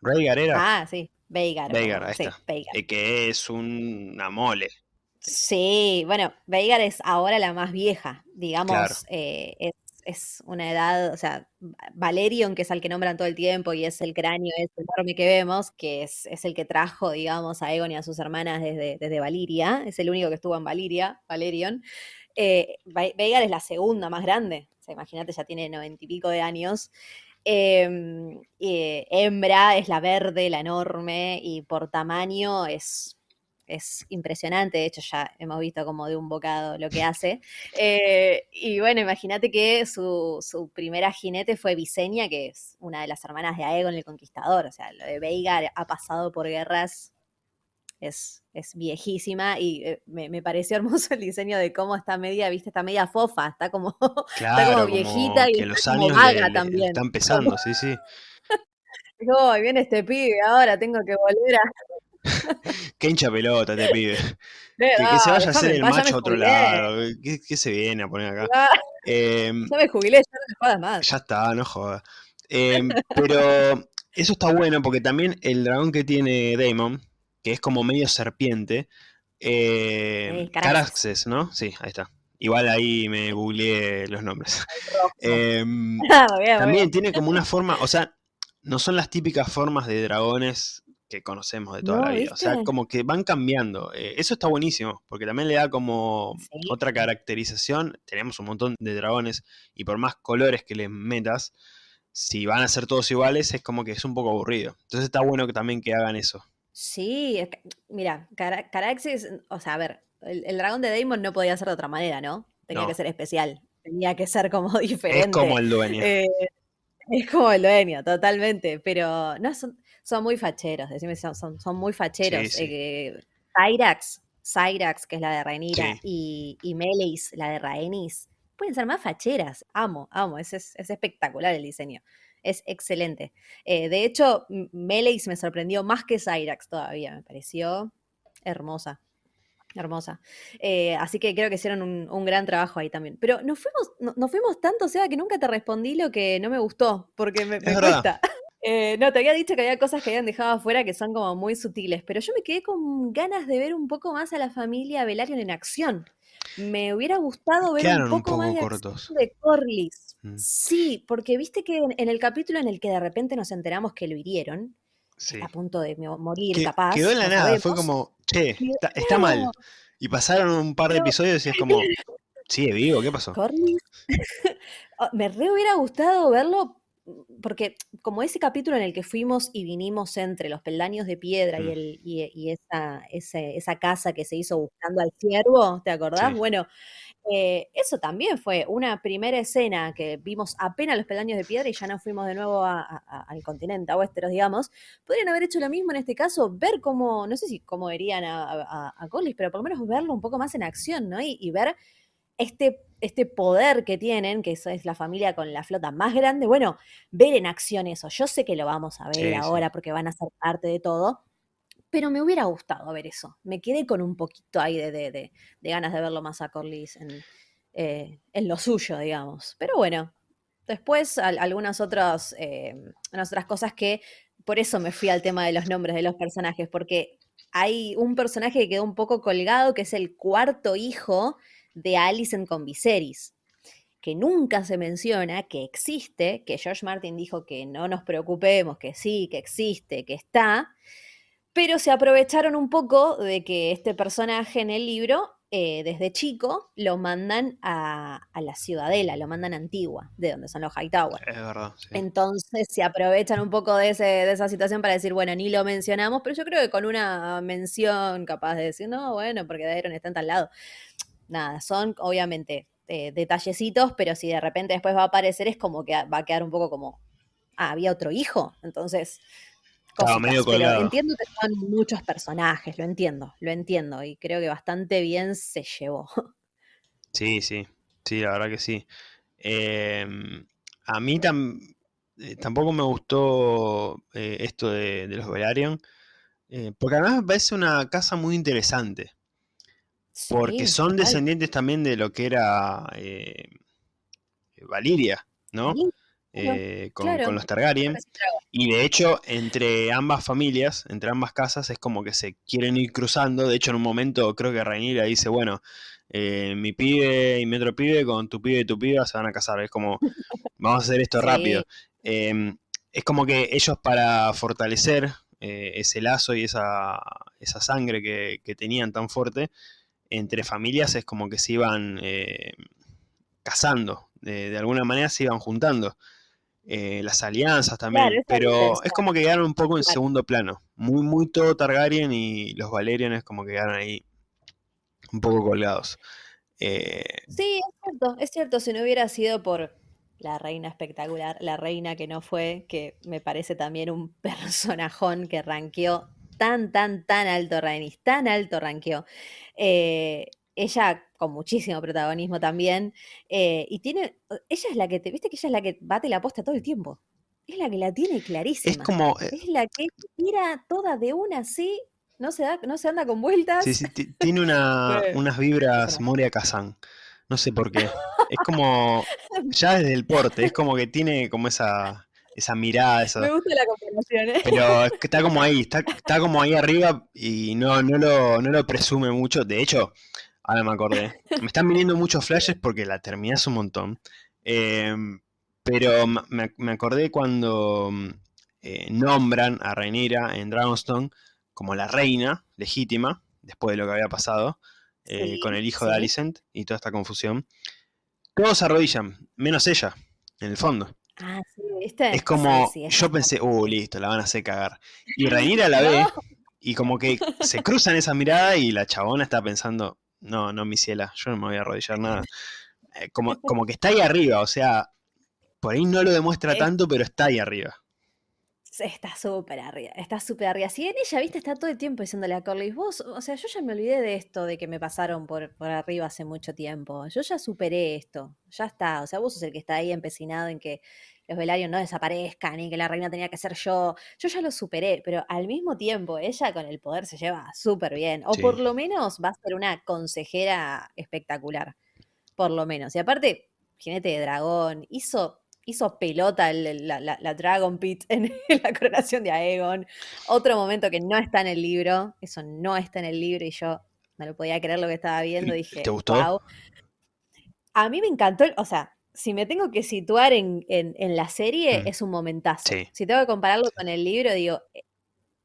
Rhaegar era. Ah, sí. Veigar. Veigar, ahí está. Eh, que es una mole. Sí, bueno, Veigar es ahora la más vieja, digamos, eh, es, una edad, o sea, Valerion, que es el que nombran todo el tiempo y es el cráneo ese enorme que vemos, que es, el que trajo, digamos, a Egon y a sus hermanas desde, desde Valiria, es el único que estuvo en Valiria, Valerion. Eh, Veigar es la segunda más grande, o sea, imagínate, ya tiene noventa y pico de años. Em, hembra es la verde, la enorme, y por tamaño es es impresionante, de hecho ya hemos visto como de un bocado lo que hace. Eh, y bueno, imagínate que su, primera jinete fue Visenya, que es una de las hermanas de Aegon el Conquistador, o sea, lo de Veigar ha pasado por guerras, es, es viejísima y eh, me, pareció hermoso el diseño de cómo está media, viste, está media fofa, está como, está como viejita y que los años también. están pesando, sí, sí. No, viene este pibe, ahora tengo que volver a. Qué hincha pelota te pibe. Que, se vaya a hacer el macho a otro lado. ¿Qué, se viene a poner acá? Em, ya me jubilé, ya no me jodas más. Ya está, no jodas. Em, pero eso está bueno porque también el dragón que tiene Damon, que es como medio serpiente, eh, Caraxes, ¿no? Sí, ahí está. Igual ahí me googleé los nombres. Em, ah, también tiene como una forma, o sea, no son las típicas formas de dragones que conocemos de toda la vida. O sea, como que van cambiando. Eh, eso está buenísimo, porque también le da como otra caracterización. Tenemos un montón de dragones y por más colores que les metas, si van a ser todos iguales, es como que es un poco aburrido. Entonces está bueno que también que hagan eso. Sí, mira, Caraxes, o sea, a ver, el, dragón de Damon no podía ser de otra manera, ¿no? Tenía que ser especial, tenía que ser como diferente. Es como el dueño. Eh, es como el dueño, totalmente, pero no, son, son muy facheros, decime, son, son, muy facheros. Sí, eh, Cyrax, Cyrax, que es la de Rhaenyra, y, y Meleis, la de Rhaenys, pueden ser más facheras. Amo, amo, es, es, es espectacular el diseño es excelente. Eh, de hecho, Meleis me sorprendió más que Cyrax todavía, me pareció hermosa. Hermosa. Eh, así que creo que hicieron un, gran trabajo ahí también. Pero nos fuimos, no, fuimos tanto, o sea, que nunca te respondí lo que no me gustó, porque me, me cuesta. Eh, no, te había dicho que había cosas que habían dejado afuera que son como muy sutiles, pero yo me quedé con ganas de ver un poco más a la familia Velaryon en acción. Me hubiera gustado ver un poco, más de, Corlys. Mm. Sí, porque viste que en, el capítulo en el que de repente nos enteramos que lo hirieron, a punto de morir, capaz. Quedó en la nada, fue como, che, está, mal. Y pasaron un par de episodios y es como, sigue vivo, ¿qué pasó? Oh, me re hubiera gustado verlo porque como ese capítulo en el que fuimos y vinimos entre los peldaños de piedra y, mm. el, y, esa, esa, casa que se hizo buscando al ciervo, ¿te acordás? Bueno, eh, eso también fue una primera escena que vimos apenas los peldaños de piedra y ya nos fuimos de nuevo al continente, a Westeros, digamos. Podrían haber hecho lo mismo en este caso, ver cómo, no sé si cómo verían a, a, Collis, pero por lo menos verlo un poco más en acción, ¿no? Y, y ver este, este poder que tienen, que eso es la familia con la flota más grande, bueno, ver en acción eso. Yo sé que lo vamos a ver ahora porque van a ser parte de todo, pero me hubiera gustado ver eso. Me quedé con un poquito ahí de, de, ganas de verlo más a Corlys en, eh, en, lo suyo, digamos. Pero bueno, después algunas otras, eh, otras cosas que por eso me fui al tema de los nombres de los personajes, porque hay un personaje que quedó un poco colgado, que es el cuarto hijo de Alicent con Viserys, que nunca se menciona, que existe, que George Martin dijo que no nos preocupemos, que sí, que existe, que está, pero se aprovecharon un poco de que este personaje en el libro, eh, desde chico, lo mandan a, la ciudadela, lo mandan a Antigua, de donde son los Hightower. Es verdad. Entonces se aprovechan un poco de, de esa situación para decir, bueno, ni lo mencionamos, pero yo creo que con una mención capaz de decir, no, bueno, porque Daeron está en tal lado nada, son obviamente eh, detallecitos, pero si de repente después va a aparecer es como que va a quedar un poco como, ah, había otro hijo, entonces... pero entiendo que son muchos personajes, lo entiendo, lo entiendo, y creo que bastante bien se llevó. Sí, sí, sí, la verdad que sí. Em, a mí eh, tampoco me gustó eh, esto de, los Velaryon, porque además me parece una casa muy interesante porque son descendientes también de lo que era eh, Valiria, ¿no? Eh, con, los Targaryen. Y de hecho, entre ambas familias, entre ambas casas, es como que se quieren ir cruzando. De hecho, en un momento creo que Rhaenyra dice, bueno, eh, mi pibe y mi otro pibe con tu pibe y tu piba se van a casar. Es como, vamos a hacer esto rápido. Em, es como que ellos para fortalecer ese lazo y esa, esa sangre que, que tenían tan fuerte, entre familias es como que se iban eh, casando, de, alguna manera se iban juntando. Eh, las alianzas también, pero es como que quedaron un poco en segundo plano. Muy, muy todo Targaryen y los Valerian es como que quedaron ahí un poco colgados. Eh, sí, es cierto, es cierto, si no hubiera sido por la reina espectacular, la reina que no fue, que me parece también un personajón que ranqueó tan, tan, tan alto Rhaenys, tan alto ranqueó. Eh, ella con muchísimo protagonismo también. Eh, y tiene, ella es la que te, viste que ella es la que bate la posta todo el tiempo. es la que la tiene clarísima. Es como. eh, Es la que tira toda de una así, no se, da, no se anda con vueltas. Sí, sí, ti- tiene una, unas vibras. Moria Kazan. No sé por qué. Es como. Ya desde el porte, es como que tiene como esa, esa mirada, esa, Me gusta la comparación, ¿eh? Pero está como ahí, está, está como ahí arriba y no, no, lo, no lo presume mucho. De hecho, ahora me acordé. Me están viniendo muchos flashes porque la terminé hace un montón. Em, pero me, me acordé cuando mm, eh, nombran a Rhaenyra en Dragonstone como la reina legítima, después de lo que había pasado, eh, Sí, con el hijo de. Alicent y toda esta confusión. Todos se arrodillan, menos ella, en el fondo. Ah, sí, ¿viste? Es como, Sí, yo pensé, uh, listo, la van a hacer cagar. Y Rhaenyra la ve No. y como que se cruzan esa mirada y la chabona está pensando, no, no, mi ciela, yo no me voy a arrodillar nada. Eh, como, como que está ahí arriba, o sea, por ahí no lo demuestra Es- tanto, pero está ahí arriba. Está súper arriba, está súper arriba. Si bien ella, viste, está todo el tiempo diciéndole a Corlys, vos, o sea, yo ya me olvidé de esto, de que me pasaron por, por arriba hace mucho tiempo. Yo ya superé esto, ya está. O sea, vos sos el que está ahí empecinado en que los Velaryon no desaparezcan y que la reina tenía que ser yo. Yo ya lo superé, pero al mismo tiempo ella con el poder se lleva súper bien. O Sí. por lo menos va a ser una consejera espectacular. Por lo menos. Y aparte, jinete de dragón, hizo, hizo pelota el- el- la, la- la Dragon Pit en la coronación de Aegon. Otro momento que no está en el libro, eso no está en el libro y yo no lo podía creer lo que estaba viendo. ¿Y Dije, te gustó? wow. A mí me encantó, el- o sea, si me tengo que situar en, en- en la serie, Mm. es un momentazo. Sí. Si tengo que compararlo con el libro, digo, eh,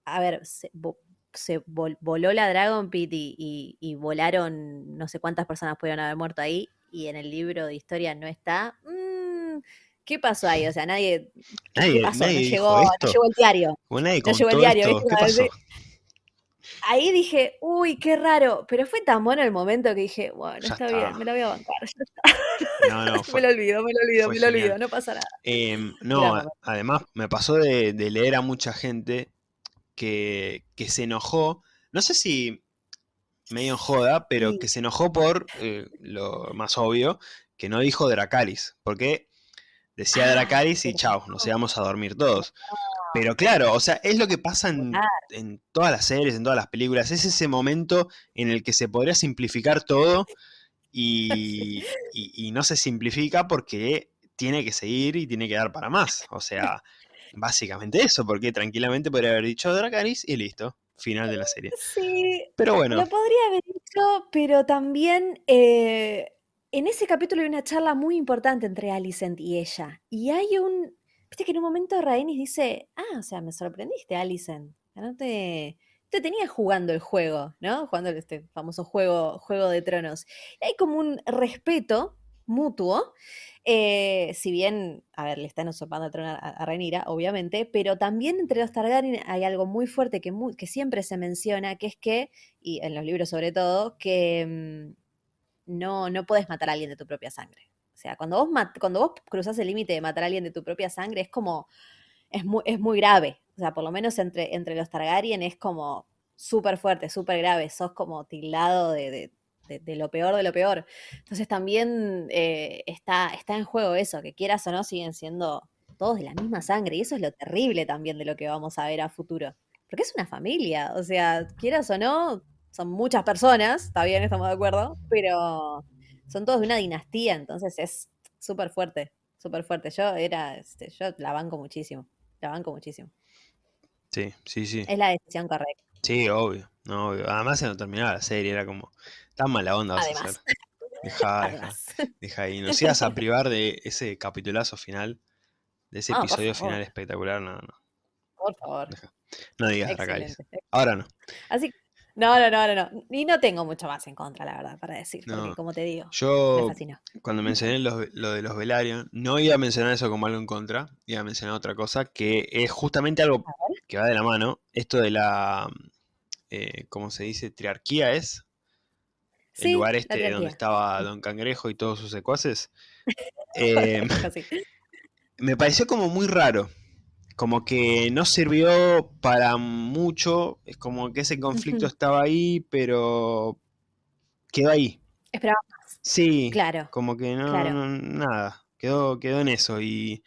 a ver, se, vo- se vol- voló la Dragon Pit y, y- y volaron, no sé cuántas personas pudieron haber muerto ahí, y en el libro de historia no está. Mm, ¿Qué pasó ahí? O sea, nadie. ¿Qué, qué Nadie, pasó? No nadie dijo llegó, no llegó el diario. Como nadie No llegó el diario, esto. Ahí dije, uy, qué raro. Pero fue tan bueno el momento que dije, bueno, Ya está, bien, me la voy a bancar. ya está. No, no, me lo olvido, me lo olvido, me lo olvido, no pasa nada. Em, no, además me pasó de, de leer a mucha gente que, que se enojó, no sé si medio en joda, pero Sí. que se enojó por eh, lo más obvio, que no dijo Dracaris, porque decía Ah, Dracaris y chao, nos íbamos a dormir todos. Pero claro, o sea, es lo que pasa en, todas las series, en todas las películas, es ese momento en el que se podría simplificar todo y, y- y no se simplifica porque tiene que seguir y tiene que dar para más. O sea, básicamente eso, porque tranquilamente podría haber dicho Dracarys y listo, final de la serie. Sí, Pero bueno, lo podría haber dicho, pero también eh, en ese capítulo hay una charla muy importante entre Alicent y ella. Y hay un. Viste que en un momento Rhaenys dice: Ah, o sea, me sorprendiste, Alicent. No te, te tenías jugando el juego, ¿no? Jugando este famoso juego, juego de tronos. Y hay como un respeto mutuo. eh, si bien, a ver, le están usurpando el trono a, a Rhaenyra, obviamente, pero también entre los Targaryen hay algo muy fuerte que, que siempre se menciona, que es que, y en los libros sobre todo, que mm, no, no puedes matar a alguien de tu propia sangre. O sea, cuando vos, cuando vos cruzas el límite de matar a alguien de tu propia sangre, es como, es muy, es muy grave. O sea, por lo menos entre, entre los Targaryen es como súper fuerte, súper grave. Sos como tildado de- de lo peor de lo peor. Entonces también eh, está, está en juego eso, que quieras o no, siguen siendo todos de la misma sangre. Y eso es lo terrible también de lo que vamos a ver a futuro. Porque es una familia, o sea, quieras o no, son muchas personas, está bien, estamos de acuerdo, pero son todos de una dinastía, entonces es súper fuerte, súper fuerte. Yo era, este, yo la banco muchísimo, la banco muchísimo. sí, sí, sí. Es la decisión correcta. Sí, obvio, no, obvio. Además se no terminaba la serie, era como, tan mala onda vas a Además, hacer. Deja, deja, deja ahí. Nos ibas a privar de ese capitulazo final, de ese Ah, episodio final espectacular, no, no. Por favor. No digas. Excelente. Ahora no. Así que, no, no, no, no, no. Y no tengo mucho más en contra, la verdad, para decir, porque como te digo, Yo, cuando mencioné lo de los Velaryon, no iba a mencionar eso como algo en contra, iba a mencionar otra cosa, que es justamente algo que va de la mano, esto de la, eh, ¿cómo se dice? Triarquía es, el Sí, lugar este donde estaba Don Cangrejo y todos sus secuaces. Eh, Así. me pareció como muy raro, como que no sirvió para mucho, es como que ese conflicto estaba ahí, pero quedó ahí. Esperaba más. Sí, Claro. como que no, claro. no- nada, quedó, quedó en eso y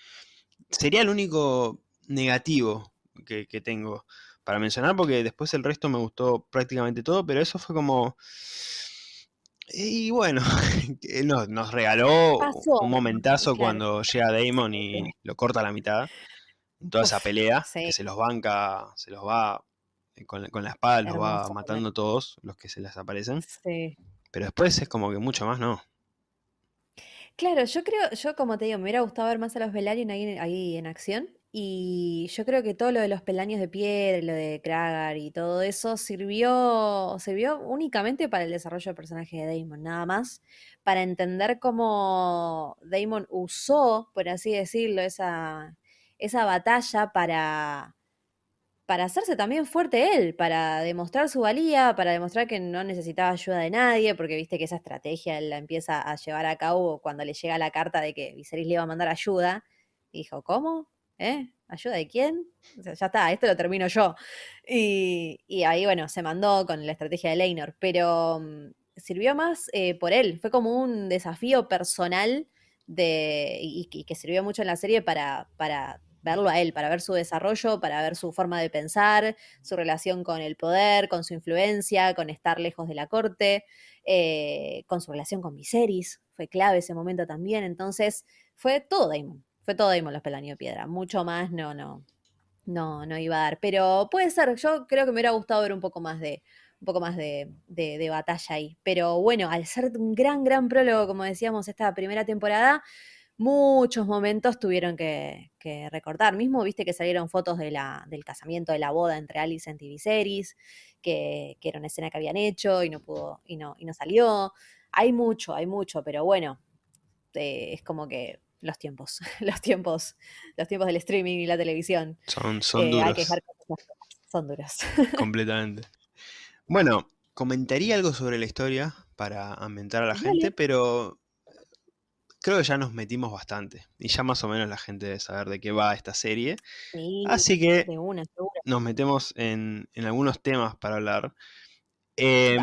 sería el único negativo que, que tengo para mencionar, porque después el resto me gustó prácticamente todo, pero eso fue como... Y bueno, nos, nos regaló Pasó, un momentazo claro. cuando llega Damon y lo corta a la mitad. En toda esa pelea, sí. que se los banca, se los va eh, con, con la espada, los va matando todos los que se les aparecen. Sí. Pero después es como que mucho más no. Claro, yo creo, yo como te digo, me hubiera gustado ver más a los Velaryon ahí, ahí en acción. Y yo creo que todo lo de los peldaños de piedra, lo de Kragar y todo eso sirvió, sirvió únicamente para el desarrollo del personaje de Daemon, nada más. Para entender cómo Daemon usó, por así decirlo, esa, esa batalla para, para hacerse también fuerte él, para demostrar su valía, para demostrar que no necesitaba ayuda de nadie, porque viste que esa estrategia él la empieza a llevar a cabo cuando le llega la carta de que Viserys le iba a mandar ayuda. Dijo, ¿cómo? ¿Eh? ¿Ayuda de quién? Ya está, esto lo termino yo. Y, y ahí, bueno, se mandó con la estrategia de Leinor, pero mm, sirvió más eh, por él, fue como un desafío personal de, y, que sirvió mucho en la serie para, para verlo a él, para ver su desarrollo, para ver su forma de pensar, su relación con el poder, con su influencia, con estar lejos de la corte, eh, con su relación con Viserys. Fue clave ese momento también. Entonces, fue todo Daemon. Fue todo Daemon los peldaños de piedra. Mucho más no, no, no, no iba a dar. Pero puede ser, yo creo que me hubiera gustado ver un poco más de, un poco más de, de, de batalla ahí. Pero bueno, al ser un gran, gran prólogo, como decíamos, esta primera temporada, muchos momentos tuvieron que, que, recortar. Mismo viste que salieron fotos de la, del casamiento, de la boda entre Alicent y Viserys, que, que, era una escena que habían hecho y no pudo, y no, y no salió. Hay mucho, hay mucho, pero bueno, eh, es como que los tiempos, los tiempos, los tiempos del streaming y la televisión. Son, son eh, duros. Hay que dejar cosas, son duros. Completamente. Bueno, comentaría algo sobre la historia para ambientar a la Dale. gente, pero creo que ya nos metimos bastante. Y ya más o menos la gente debe saber de qué va esta serie. Sí, Así que de una, nos metemos en, en, algunos temas para hablar. Eh,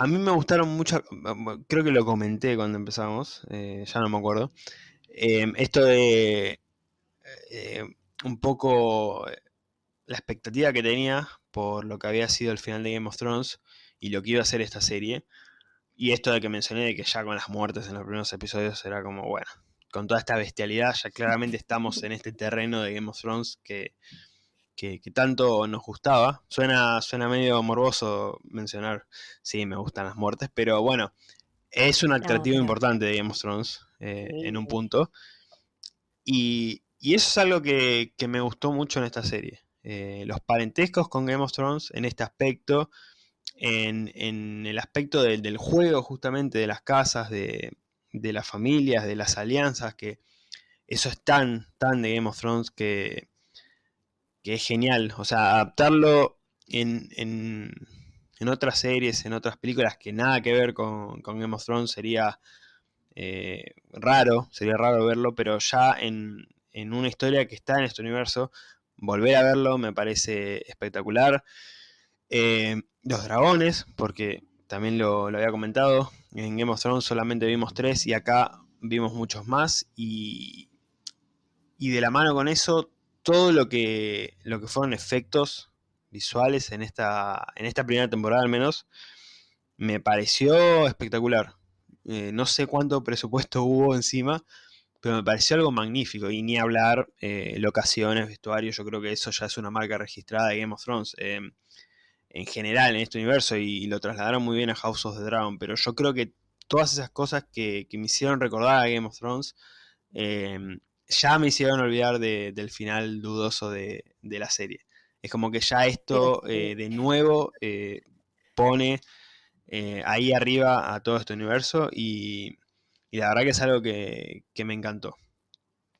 a mí me gustaron mucho, creo que lo comenté cuando empezamos, eh, ya no me acuerdo. Eh, esto de eh, un poco la expectativa que tenía por lo que había sido el final de Game of Thrones y lo que iba a ser esta serie. Y esto de que mencioné de que ya con las muertes en los primeros episodios era como, bueno, con toda esta bestialidad ya claramente estamos en este terreno de Game of Thrones que, que, que tanto nos gustaba. Suena, suena medio morboso mencionar, sí, me gustan las muertes, pero bueno, es un atractivo no, importante de Game of Thrones eh, sí. en un punto. Y, y, eso es algo que, que me gustó mucho en esta serie. Eh, los parentescos con Game of Thrones en este aspecto, en, el aspecto del, juego justamente, de las casas, de, las familias, de las alianzas, que eso es tan, tan de Game of Thrones que, que es genial. O sea, adaptarlo en, en, otras series, en otras películas que nada que ver con, con Game of Thrones sería eh, raro, sería raro verlo, pero ya en, en una historia que está en este universo, volver a verlo me parece espectacular. Eh, los dragones, porque también lo, había comentado, en Game of Thrones solamente vimos tres y acá vimos muchos más y, y de la mano con eso, todo lo que, lo que fueron efectos visuales en esta, en esta primera temporada al menos, me pareció espectacular. Eh, no sé cuánto presupuesto hubo encima, pero me pareció algo magnífico. Y ni hablar eh, locaciones, vestuarios, yo creo que eso ya es una marca registrada de Game of Thrones. Eh, en general en este universo y, y, lo trasladaron muy bien a House of the Dragon, pero yo creo que todas esas cosas que, que me hicieron recordar a Game of Thrones eh, ya me hicieron olvidar de, del final dudoso de, de, la serie. Es como que ya esto eh, de nuevo eh, pone ahí arriba a todo este universo y, y, la verdad que es algo que, que me encantó.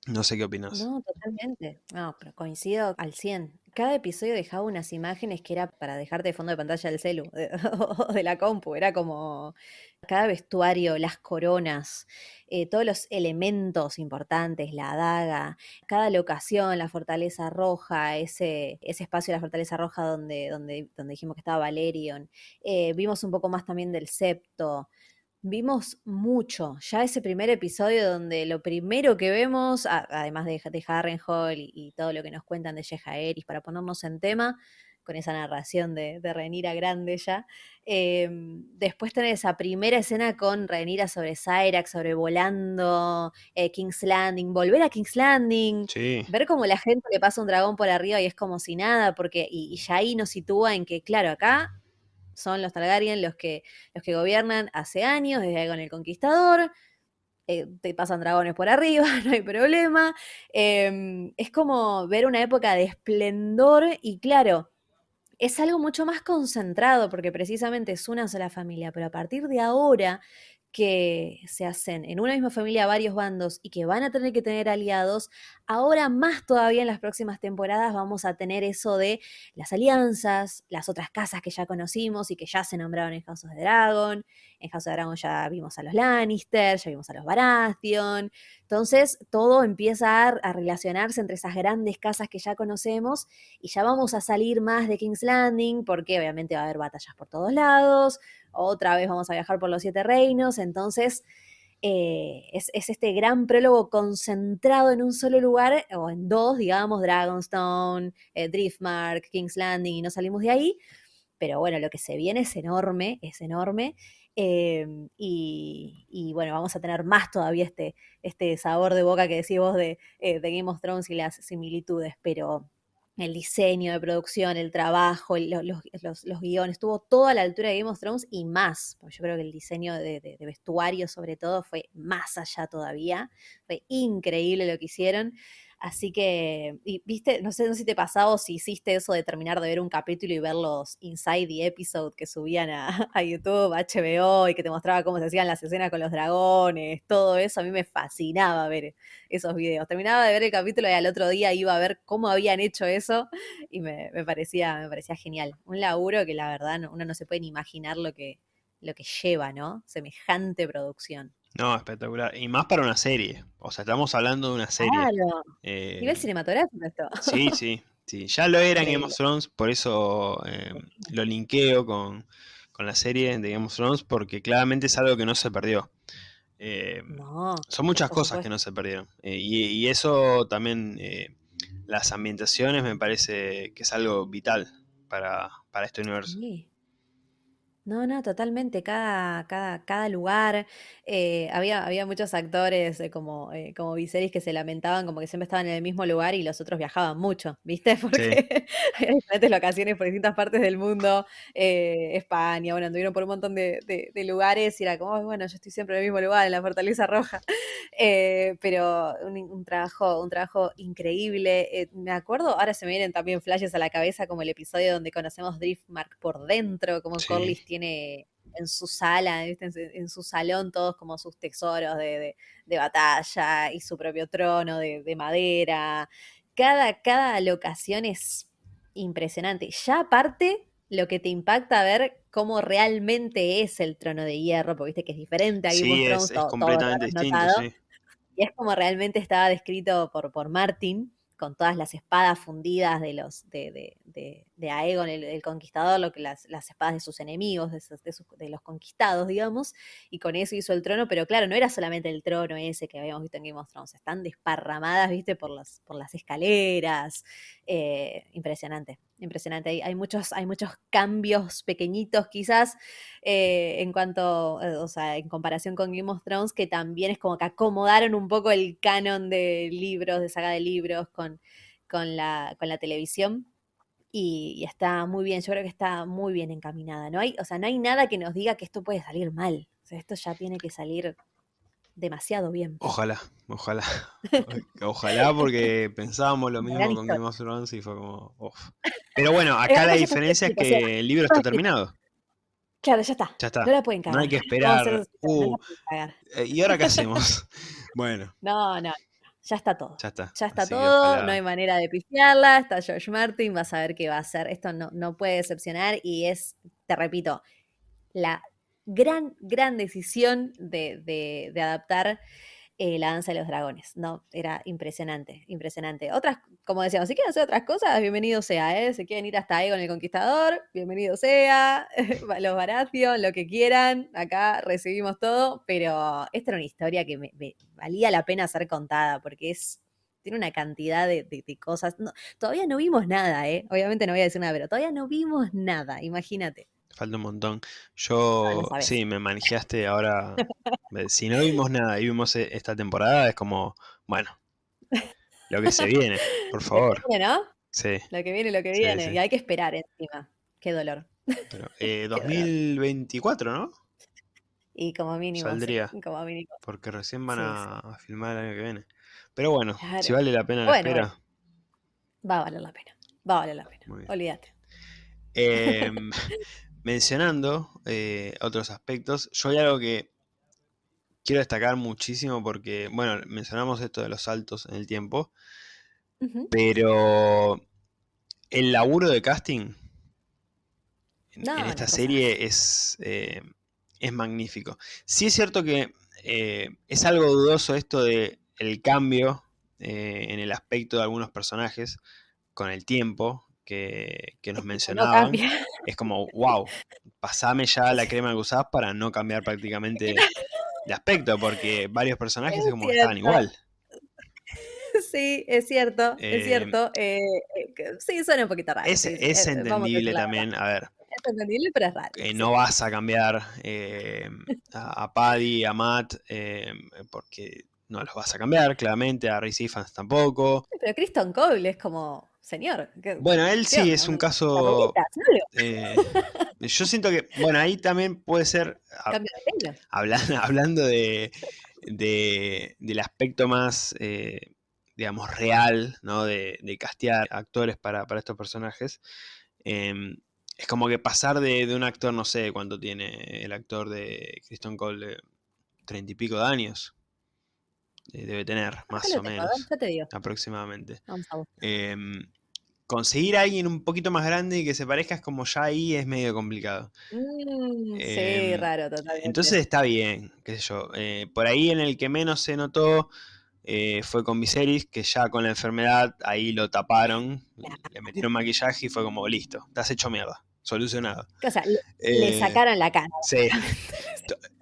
No sé qué opinas. No, totalmente. No, pero coincido al 100 cada episodio dejaba unas imágenes que era para dejarte de fondo de pantalla del celu o de la compu. Era como cada vestuario, las coronas, eh, todos los elementos importantes, la daga, cada locación, la fortaleza roja, ese, ese espacio de la fortaleza roja donde, donde, donde dijimos que estaba Valerion. Eh, vimos un poco más también del septo. Vimos mucho. Ya ese primer episodio donde lo primero que vemos, además de, de Harrenhal y, y, todo lo que nos cuentan de Jeja Eris para ponernos en tema, con esa narración de, de Renira grande ya. Em, después tener esa primera escena con Renira sobre Cyrax, sobrevolando eh, King's Landing, volver a King's Landing, ver cómo la gente le pasa un dragón por arriba y es como si nada, porque y, ya ahí nos sitúa en que, claro, acá son los Targaryen los que, los que gobiernan hace años, desde con el Conquistador, eh, te pasan dragones por arriba, no hay problema. Em, es como ver una época de esplendor y claro, es algo mucho más concentrado porque precisamente es una sola familia, pero a partir de ahora que se hacen en una misma familia varios bandos y que van a tener que tener aliados, ahora más todavía en las próximas temporadas vamos a tener eso de las alianzas, las otras casas que ya conocimos y que ya se nombraron en House of the Dragon. En House of Dragon ya vimos a los Lannister, ya vimos a los Baratheon. Entonces todo empieza a, relacionarse entre esas grandes casas que ya conocemos y ya vamos a salir más de King's Landing porque obviamente va a haber batallas por todos lados otra vez vamos a viajar por los siete reinos, entonces eh, es, este gran prólogo concentrado en un solo lugar, o en dos, digamos, Dragonstone, eh, Driftmark, King's Landing, y no salimos de ahí, pero bueno, lo que se viene es enorme, es enorme. Em, y, bueno, vamos a tener más todavía este, este sabor de boca que decís vos de, eh, de Game of Thrones y las similitudes, pero el diseño de producción, el trabajo, los, guiones, estuvo todo a la altura de Game of Thrones y más, porque yo creo que el diseño de, vestuario sobre todo fue más allá todavía, fue increíble lo que hicieron. Así que, y, viste, no sé, no si te pasaba o si hiciste eso de terminar de ver un capítulo y ver los Inside the Episode que subían a, a YouTube, HBO, y que te mostraba cómo se hacían las escenas con los dragones, todo eso. A mí me fascinaba ver esos videos. Terminaba de ver el capítulo y al otro día iba a ver cómo habían hecho eso y me, parecía, me parecía genial. Un laburo que la verdad uno no se puede ni imaginar lo que, lo que lleva, ¿no? Semejante producción. No, espectacular. Y más para una serie. O sea, estamos hablando de una serie. Claro. Eh, Nivel cinematográfico esto. Sí, sí, sí. Ya lo era en Game of Thrones, por eso eh, lo linkeo con, la serie de Game of Thrones, porque claramente es algo que no se perdió. Eh, no, son muchas cosas que no se perdieron. Y, eso también, las ambientaciones me parece que es algo vital para, para este universo. Sí. No, no, totalmente. Cada, cada, cada lugar. Eh, había, había muchos actores eh, como, eh, como Viserys que se lamentaban como que siempre estaban en el mismo lugar y los otros viajaban mucho, ¿viste? Porque hay diferentes locaciones por distintas partes del mundo. España, bueno, anduvieron por un montón de, lugares y era como, bueno, yo estoy siempre en el mismo lugar, en la Fortaleza Roja. pero un, trabajo, un trabajo increíble. me acuerdo, ahora se me vienen también flashes a la cabeza como el episodio donde conocemos Driftmark por dentro, como Corlys tiene en su sala, En, su salón todos como sus tesoros de, batalla y su propio trono de, madera. Cada, cada locación es impresionante. Ya aparte, lo que te impacta ver cómo realmente es el trono de hierro, porque viste que es diferente a sí, es, completamente distinto, Y es como realmente estaba descrito por, por Martin, con todas las espadas fundidas de los de, de Aegon el, conquistador, lo que las, espadas de sus enemigos, de, los conquistados, digamos, y con eso hizo el trono, pero claro, no era solamente el trono ese que habíamos visto en Game of Thrones, están desparramadas, viste, por las, por las escaleras, eh, impresionante, impresionante, hay, muchos, hay muchos cambios pequeñitos quizás eh, en cuanto, eh, o sea, en comparación con Game of Thrones, que también es como que acomodaron un poco el canon de libros, de saga de libros con, con, la, con la televisión y, está muy bien, yo creo que está muy bien encaminada. No hay, o sea, no hay nada que nos diga que esto puede salir mal. O sea, esto ya tiene que salir demasiado bien. Ojalá, ojalá. ojalá porque pensábamos lo mismo con Game of Thrones y fue como, Pero bueno, acá la diferencia es que el libro está terminado. Claro, ya está. Ya está. No la pueden cagar. No hay que esperar. Uh, eh, ¿Y ahora qué hacemos? bueno. No, no ya está todo. Ya está. Ya está todo, no hay manera de pifiarla, está George Martin, vas a ver qué va a hacer. Esto no, no puede decepcionar y es, te repito, la gran, gran decisión de, adaptar eh, la danza de los dragones, ¿no? Era impresionante, impresionante. Otras, como decíamos, si quieren hacer otras cosas, bienvenido sea, ¿eh? Si quieren ir hasta Egon el Conquistador, bienvenido sea, los Baratheon, lo que quieran, acá recibimos todo, pero esta era una historia que me, valía la pena ser contada, porque es tiene una cantidad de, cosas. todavía no vimos nada, ¿eh? Obviamente no voy a decir nada, pero todavía no vimos nada, imagínate. Falta un montón. Yo, sí, me manejaste ahora. si no vimos nada y vimos e, esta temporada, es como, bueno, lo que se viene, por favor. Lo que viene, ¿no? Sí. Lo que viene, lo que viene. Y hay que esperar encima. Qué dolor. eh, 2024, ¿no? Y como mínimo. Saldría. como mínimo. Porque recién van a, filmar el año que viene. Pero bueno, si vale la pena la espera. Va a valer la pena. Va a valer la pena. Olvídate. Eh, mencionando eh, otros aspectos, yo hay algo que quiero destacar muchísimo porque, bueno, mencionamos esto de los saltos en el tiempo, pero el laburo de casting en, esta serie es, eh, es magnífico. Sí es cierto que eh, es algo dudoso esto de el cambio en el aspecto de algunos personajes con el tiempo, que, nos mencionaban, es como, wow, pasame ya la crema que usás para no cambiar prácticamente de aspecto, porque varios personajes es, como que estaban igual. Sí, es cierto, es em, cierto. Eh, eh, sí, suena un poquito raro. Es, es eh, entendible también, a ver. Es entendible, pero es raro. No vas a cambiar a, Paddy, a Matt, porque no los vas a cambiar, claramente, a Ray Fans tampoco. Pero Kristen Cole es como señor. Bueno, él sí es un caso. Eh, yo siento que, bueno, ahí también puede ser. hablando, hablando de, del aspecto más, eh, digamos, real, ¿no? De, de castear actores para, estos personajes. Em, es como que pasar de, un actor, no sé cuánto tiene el actor de Kristen Cole, treinta y pico de años. Eh, debe tener, más o menos. Aproximadamente. Em, conseguir a alguien un poquito más grande y que se parezca es como ya ahí es medio complicado. Mm, sí, em, raro, totalmente. Entonces está bien, qué sé yo. Eh, por ahí en el que menos se notó eh, fue con Viserys, que ya con la enfermedad ahí lo taparon, le metieron maquillaje y fue como, listo, estás hecho mierda, solucionado. O sea, le, sacaron la cara. Sí,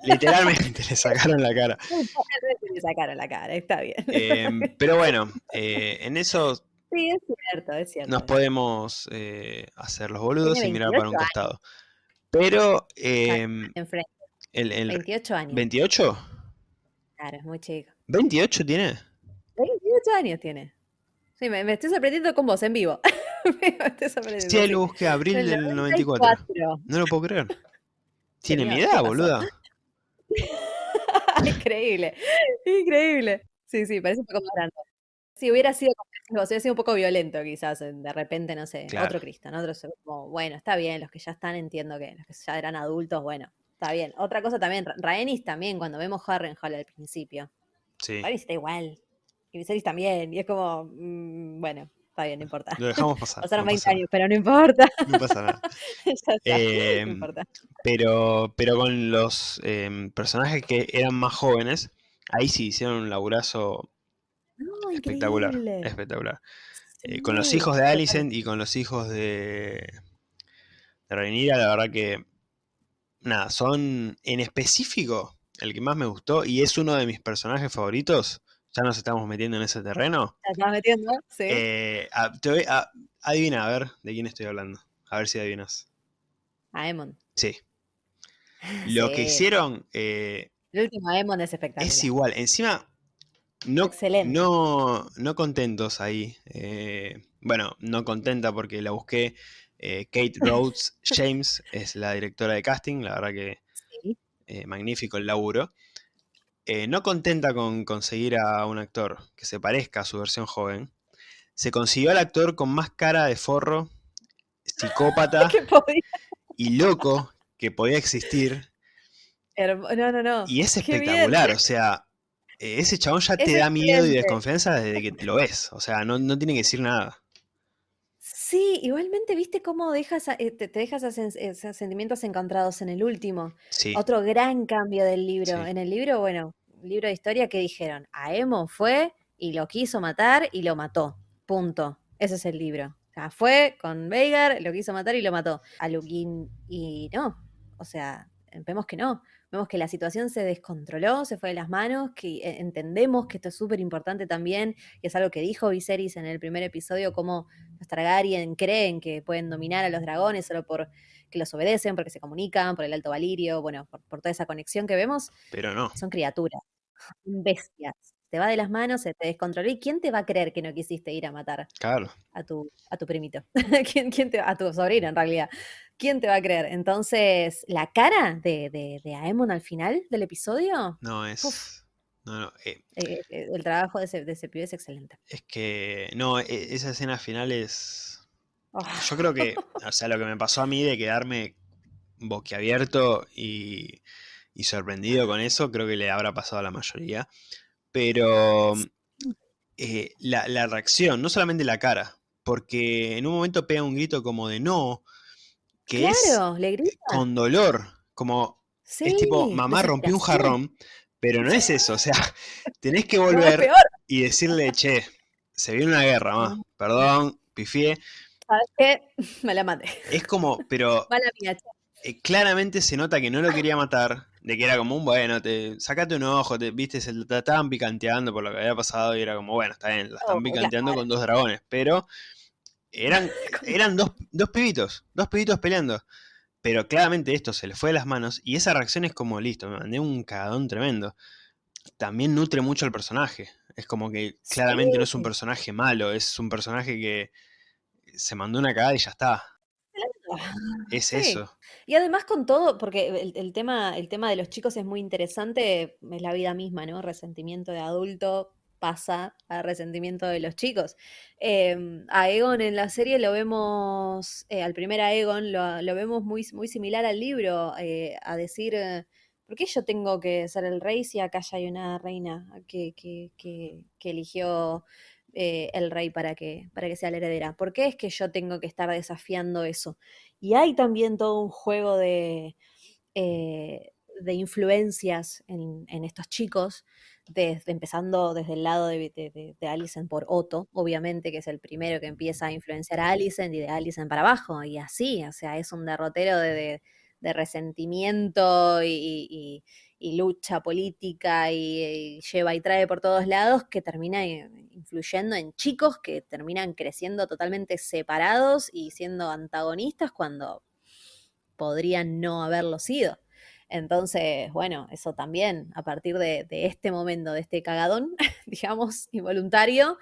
literalmente le sacaron la cara. le sacaron la cara, está bien. Em, pero bueno, eh, en eso Sí, es cierto, es cierto. Nos podemos eh, hacer los boludos y mirar para un costado. Pero. Eh, Enfrente. El, 28 años. ¿28? Claro, es muy chico. ¿28 tiene? 28 años tiene. Sí, me, estoy sorprendiendo con vos en vivo. Sí, lo busqué abril del 94. No lo puedo creer. Tiene mi edad, boluda. increíble, increíble. Sí, sí, parece un poco más grande. Si hubiera sido hubiera sido un poco violento, quizás, de repente, no sé, otro Cristo, ¿no? Otro, como, bueno, está bien, los que ya están, entiendo que los que ya eran adultos, bueno, está bien. Otra cosa también, Rhaenys también, cuando vemos Harrenhal al principio. Sí. Rhaenys está igual. Y Viserys también. Y es como, mm, bueno, está bien, no importa. Lo dejamos pasar. Pasaron 20 años, pero no importa. No pasa nada. no em, importa. Pero, pero con los em, personajes que eran más jóvenes, ahí sí hicieron un laburazo espectacular, espectacular. Eh, con los hijos de Alicent y con los hijos de, de Rhaenyra, la verdad que, nada, son en específico el que más me gustó y es uno de mis personajes favoritos. Ya nos estamos metiendo en ese terreno. estás metiendo? Sí. Eh, adivina, a ver de quién estoy hablando. A ver si adivinas. A Emon. Sí. Lo que hicieron. Eh, el último Emon es espectacular. Es igual. Encima, no, No, no contentos ahí. Eh, bueno, no contenta porque la busqué. Eh, Kate Rhodes James es la directora de casting, la verdad que magnífico el laburo. No contenta con conseguir a un actor que se parezca a su versión joven, se consiguió al actor con más cara de forro, psicópata y loco que podía existir. No, no, no. Y es espectacular, o sea, eh, ese chabón ya te da miedo y desconfianza desde que lo ves. O sea, no, tiene que decir nada. Sí, igualmente, ¿viste cómo dejas, eh, te, dejas esos sentimientos encontrados en el último? Sí. Otro gran cambio del libro. En el libro, bueno, libro de historia que dijeron, Aemon fue y lo quiso matar y lo mató. Punto. Ese es el libro. Fue con Veigar, lo quiso matar y lo mató. A Luquín y no. O sea, vemos que no. Vemos que la situación se descontroló, se fue de las manos, que eh, entendemos que esto es súper importante también, y es algo que dijo Viserys en el primer episodio, cómo los Targaryen creen que pueden dominar a los dragones solo por que los obedecen, porque se comunican, por el alto valirio, bueno, por, por toda esa conexión que vemos. Pero no. Son criaturas, bestias. Te va de las manos, se te descontroló. ¿Y quién te va a creer que no quisiste ir a matar Claro. a tu, a tu primito? ¿Quién, quién te, a tu sobrino, en realidad. ¿Quién te va a creer? Entonces, la cara de, de, de Aemon al final del episodio, No es. Uf. No, no. eh, eh, eh, el trabajo de ese, de ese pibe es excelente. es que. No, e- esa escena final es. Oh, Yo creo que. O sea, lo que me pasó a mí de quedarme boquiabierto y, y sorprendido con eso, creo que le habrá pasado a la mayoría. Pero. eh, la, la reacción, no solamente la cara, porque en un momento pega un grito como de no, que es claro, le grita. con dolor, como Sí, es tipo, mamá rompió un jarrón, pero no es eso, o sea, tenés que volver y decirle, che, se viene una guerra, ma, perdón, pifié. ¿Sabes qué? Me la maté. Es como, pero eh, claramente se nota que no lo quería matar, de que era como un, bueno, te, sacate un ojo, te, viste, se la estaban picanteando por lo que había pasado y era como, bueno, está bien, la están Oh, picanteando con dos dragones, pero eran, eran dos, dos pibitos, dos pibitos peleando. Pero claramente esto se le fue de las manos y esa reacción es como, listo, me mandé un cagadón tremendo. También nutre mucho al personaje. Es como que claramente no es un personaje malo, es un personaje que se mandó una cagada y ya está. Es Sí. eso. Y además con todo, porque el, el tema, el tema de los chicos es muy interesante, es la vida misma, ¿no? Resentimiento de adulto pasa a resentimiento de los chicos. Eh, a Egon en la serie lo vemos, eh, al primer Aegon lo, lo vemos muy, muy similar al libro, eh, a decir, eh, ¿por qué yo tengo que ser el rey si acá ya hay una reina que, que, que, que eligió eh, el rey para que, para que sea la heredera? ¿Por qué es que yo tengo que estar desafiando eso? Y hay también todo un juego de, eh, de influencias en, en estos chicos, desde, empezando desde el lado de, de, de, por Otto, obviamente, que es el primero que empieza a influenciar a Alicent y de Alicent para abajo, y así, o sea, es un derrotero de, de- resentimiento y- y lucha política y, lleva y trae por todos lados que termina influyendo en chicos que terminan creciendo totalmente separados y siendo antagonistas cuando podrían no haberlo sido. Entonces, bueno, eso también, a partir de, de este momento, de este cagadón, digamos, involuntario,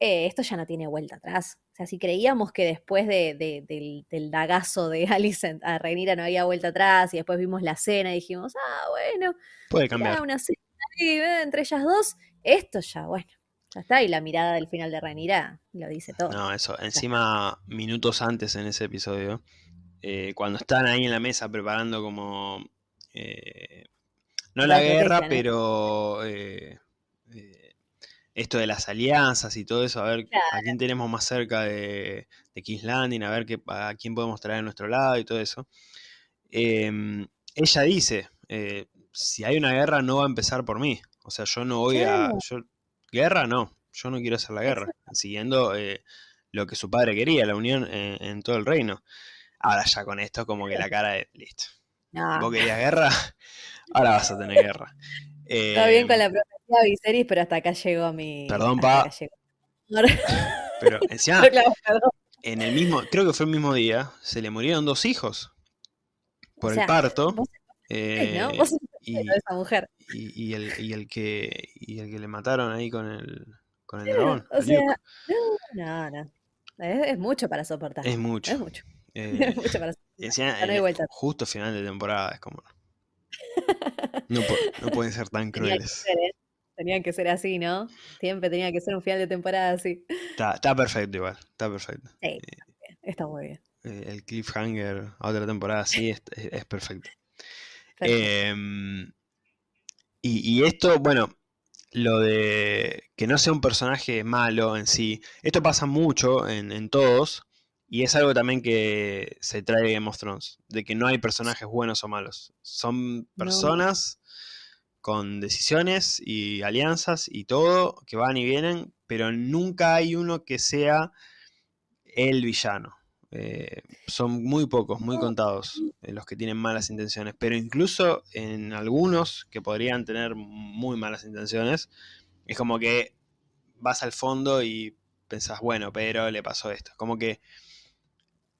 eh, esto ya no tiene vuelta atrás. O sea, si creíamos que después de- de- del, del dagazo de Alicent a Rhaenyra no había vuelta atrás y después vimos la cena y dijimos, ah, bueno, Puede cambiar. una cena ahí, eh, entre ellas dos, esto ya, bueno, ya está. Y la mirada del final de Rhaenyra lo dice todo. No, eso. Encima, minutos antes en ese episodio, eh, cuando están ahí en la mesa preparando como... eh, no la La guerra, pero... eh, eh, esto de las alianzas y todo eso, a ver a quién tenemos más cerca de, de King's Landing, a ver qué, a quién podemos traer a nuestro lado y todo eso. Em, ella dice, eh, si hay una guerra no va a empezar por mí. O sea, yo no voy a... Yo, guerra no, yo no quiero hacer la guerra. Siguiendo eh, lo que su padre quería, la unión en, en todo el reino. Ahora ya con esto como que la cara de, listo. No, ¿Vos querías guerra? Ahora vas a tener guerra. Está bien con Em, la profecía de Viserys, pero hasta acá llegó mi. Perdón, pa. llegó. Pero encima, Claro, en el mismo, creo que fue el mismo día, se le murieron dos hijos O por sea, el parto. vos sabés, ¿no? eh, Vos y, esa mujer. y- y el, y el que y el que le mataron ahí con el con el dragón, o sea. No, no. Es, es mucho para soportar. Es mucho. Es mucho. eh, Es mucho para soportar. encima, no hay justo final de temporada, es como. No, pu- no pueden ser tan Tenía que crueles. ser, ¿eh? Tenían que ser así, ¿no? Siempre tenía que ser un final de temporada así. Está, está perfecto igual, está perfecto. Sí, está muy bien. Eh, el cliffhanger a otra temporada sí es, es- es perfecto. Perfecto. Em, y, y esto, bueno, lo de que no sea un personaje malo en sí, esto pasa mucho en, en todos, y es algo también que se trae de Game of Thrones, de que no hay personajes buenos o malos, son personas con decisiones y alianzas y todo que van y vienen, pero nunca hay uno que sea el villano. Eh, son muy pocos, muy contados eh, los que tienen malas intenciones, pero incluso en algunos que podrían tener muy malas intenciones, es como que vas al fondo y pensás, bueno, pero le pasó esto. Como que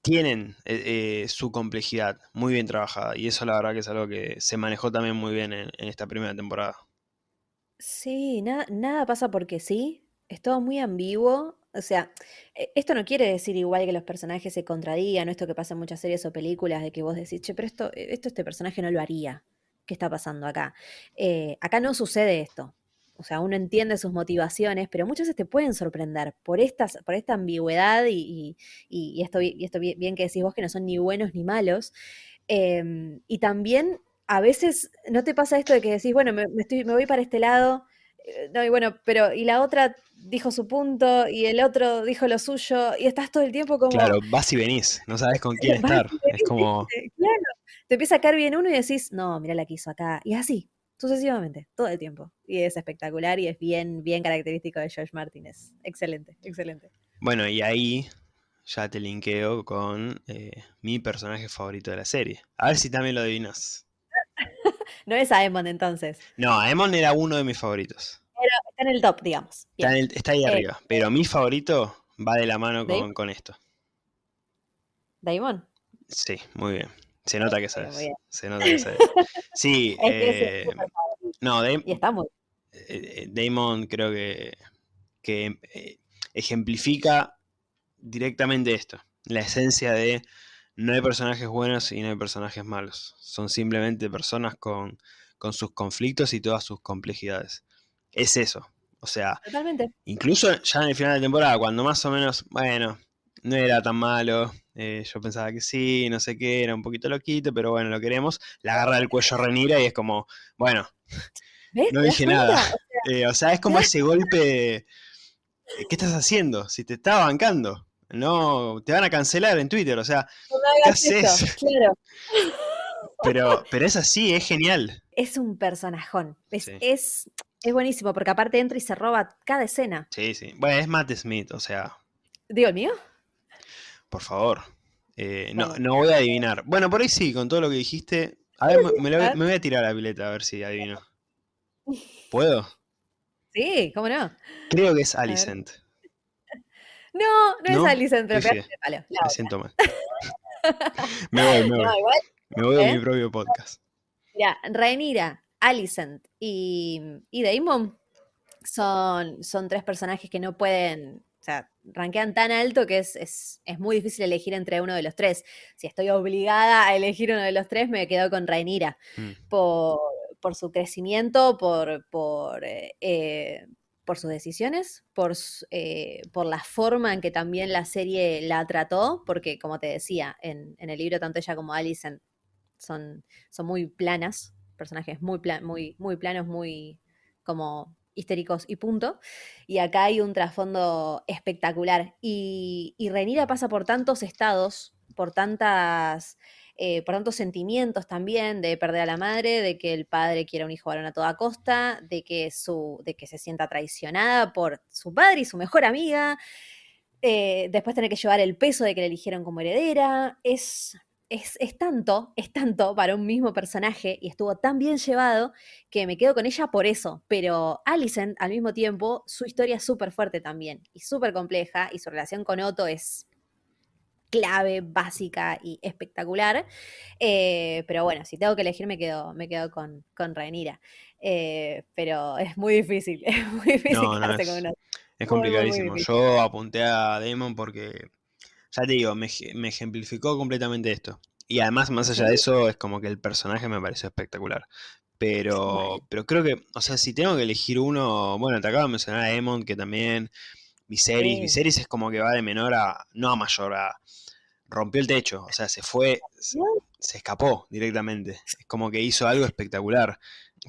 tienen eh, su complejidad muy bien trabajada y eso la verdad que es algo que se manejó también muy bien en, esta primera temporada. Sí, nada, nada pasa porque sí, es todo muy ambiguo o sea, e, esto no quiere decir igual que los personajes se contradigan, esto que pasa en muchas series o películas, de que vos decís, che, pero esto, e, esto este personaje no lo haría. ¿Qué está pasando acá? Eh, acá no sucede esto. O sea, uno entiende sus motivaciones, pero muchas veces te pueden sorprender por, estas, por esta ambigüedad y, esto, y esto bien que decís vos que no son ni buenos ni malos. Em, y también a veces no te pasa esto de que decís, bueno, me, estoy, me voy para este lado, eh, no, y bueno, pero y la otra dijo su punto y el otro dijo lo suyo y estás todo el tiempo como... Claro, vas y venís, no sabes con quién estar. es como... Claro, te empieza a caer bien uno y decís, no, mira la que hizo acá. Y así, sucesivamente, todo el tiempo. Y es espectacular y es bien, bien característico de George Martin. Es excelente, excelente. Bueno, y ahí ya te linkeo con eh, mi personaje favorito de la serie. A ver si también lo adivinas. no es Aemon entonces. No, Aemon era uno de mis favoritos. está en el top, digamos. Está, ahí eh, arriba. Pero mi favorito va de la mano con, esto. ¿Daimon? Sí, muy bien. Se nota que sabes. Se nota que sabes. Sí, eh, no, Damon, y está muy... Eh, Damon creo que, que ejemplifica directamente esto. La esencia de no hay personajes buenos y no hay personajes malos. Son simplemente personas con, sus conflictos y todas sus complejidades. Es eso. O sea, incluso ya en el final de temporada, cuando más o menos, bueno, no era tan malo, eh, yo pensaba que sí, no sé qué, era un poquito loquito, pero bueno, lo queremos, la agarra del cuello Renira y es como, bueno, no dije nada. Eh, o sea, es como ese golpe, ¿qué estás haciendo? Si te estaba bancando. No, te van a cancelar en Twitter, o sea, ¿qué haces? Claro. Pero, pero es así, es genial. Es un personajón. Es, es, buenísimo, porque aparte entra y se roba cada escena. Sí, sí. Bueno, es Matt Smith, o sea. ¿Digo el mío? Por favor. Eh, no, no voy a adivinar. Bueno, por ahí sí, con todo lo que dijiste. A ver, me, me voy a tirar la pileta a ver si adivino. ¿Puedo? Sí, ¿cómo no? Creo que es Alicent. No, no, es Alicent, pero Me siento mal. me voy, me voy. me voy a mi ¿eh? propio podcast. Mira, Rhaenyra, Alicent y, y Daemon son, son tres personajes que no pueden, sea, rankean tan alto que es, es, es, muy difícil elegir entre uno de los tres. Si estoy obligada a elegir uno de los tres, me quedo con Rhaenyra. Mm. Por, por, su crecimiento, por, por, eh, eh, por sus decisiones, por, eh, por la forma en que también la serie la trató, porque como te decía, en, el libro tanto ella como Alison son, son muy planas, personajes muy, muy, muy planos, muy como histéricos y punto. Y acá hay un trasfondo espectacular. Y, y Renira pasa por tantos estados, por tantas eh, por tantos sentimientos también de perder a la madre, de que el padre quiera un hijo varón a toda costa, de que, su, de que se sienta traicionada por su padre y su mejor amiga, eh, después tener que llevar el peso de que le eligieron como heredera, es, es, es, tanto, es tanto para un mismo personaje y estuvo tan bien llevado que me quedo con ella por eso. Pero Alicent, al mismo tiempo, su historia es súper fuerte también y súper compleja y su relación con Otto es clave, básica y espectacular. Eh, pero bueno, si tengo que elegir, me quedo, me quedo con, con Rhaenyra. Eh, pero es muy difícil, es muy difícil es, complicadísimo. Yo apunté a Damon porque, ya te digo, me, ejemplificó completamente esto. Y además, más allá de eso, es como que el personaje me pareció espectacular. Pero, pero creo que, o sea, si tengo que elegir uno, bueno, te acabo de mencionar a Emon, que también Viserys. Viserys es como que va de menor a, no a mayor, a, rompió el techo, o sea, se fue, se, escapó directamente. Es como que hizo algo espectacular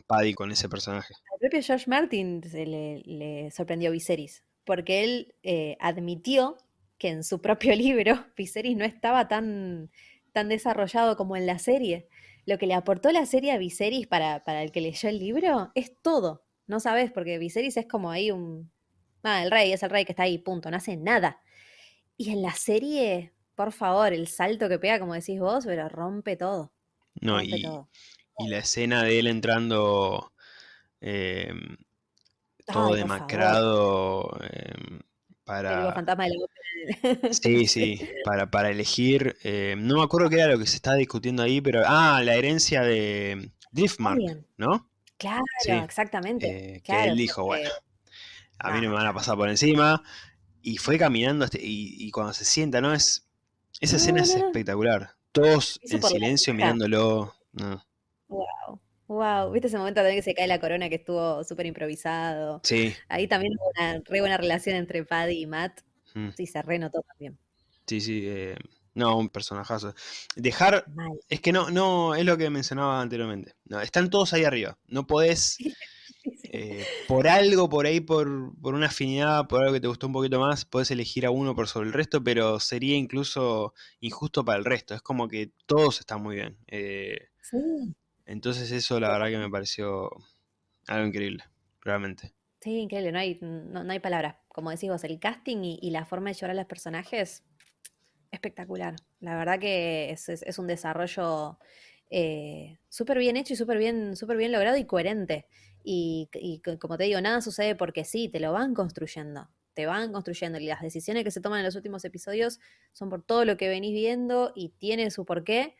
Paddy con ese personaje. Al propio George Martin se le, sorprendió Viserys, porque él eh, admitió que en su propio libro Viserys no estaba tan, tan desarrollado como en la serie. Lo que le aportó la serie a Viserys para, para el que leyó el libro es todo. No sabes, porque Viserys es como ahí un. Ah, el rey, es el rey que está ahí, punto, no hace nada. Y en la serie, por favor, el salto que pega, como decís vos, pero rompe todo. No, rompe y, todo. y la escena de él entrando em, todo Ay, demacrado em, para... fantasma de la ópera. Sí, sí, para, para elegir... em, no me acuerdo qué era lo que se estaba discutiendo ahí, pero... Ah, la herencia de Driftmark, También. ¿no? Claro, Sí, exactamente. eh, que él dijo, porque- bueno, a mí no me van a pasar por encima. Y fue caminando este- y, y cuando se sienta, ¿no? Es, esa escena No, es no, espectacular. Todos en silencio mirándolo. No. Wow. Wow. ¿Viste ese momento también que se cae la corona que estuvo súper improvisado? Sí, Ahí también hubo una re buena relación entre Paddy y Matt. mm, Sí, se renotó también. sí, sí. eh, no, un personajazo. Dejar, Mal. es que no, no, es lo que mencionaba anteriormente. No, están todos ahí arriba. No podés, eh, por algo, por ahí, por, por una afinidad, por algo que te gustó un poquito más, podés elegir a uno por sobre el resto, pero sería incluso injusto para el resto. Es como que todos están muy bien. eh, Sí, entonces eso la verdad que me pareció algo increíble, realmente. sí, increíble. No hay, no, no hay palabras. Como decís vos, el casting y, la forma de llevar a los personajes, espectacular. La verdad que es, es- un desarrollo eh, súper bien hecho y súper bien, súper bien logrado y coherente. Y, y co- como te digo, nada sucede porque sí, te lo van construyendo. Te van construyendo y las decisiones que se toman en los últimos episodios son por todo lo que venís viendo y tiene su porqué.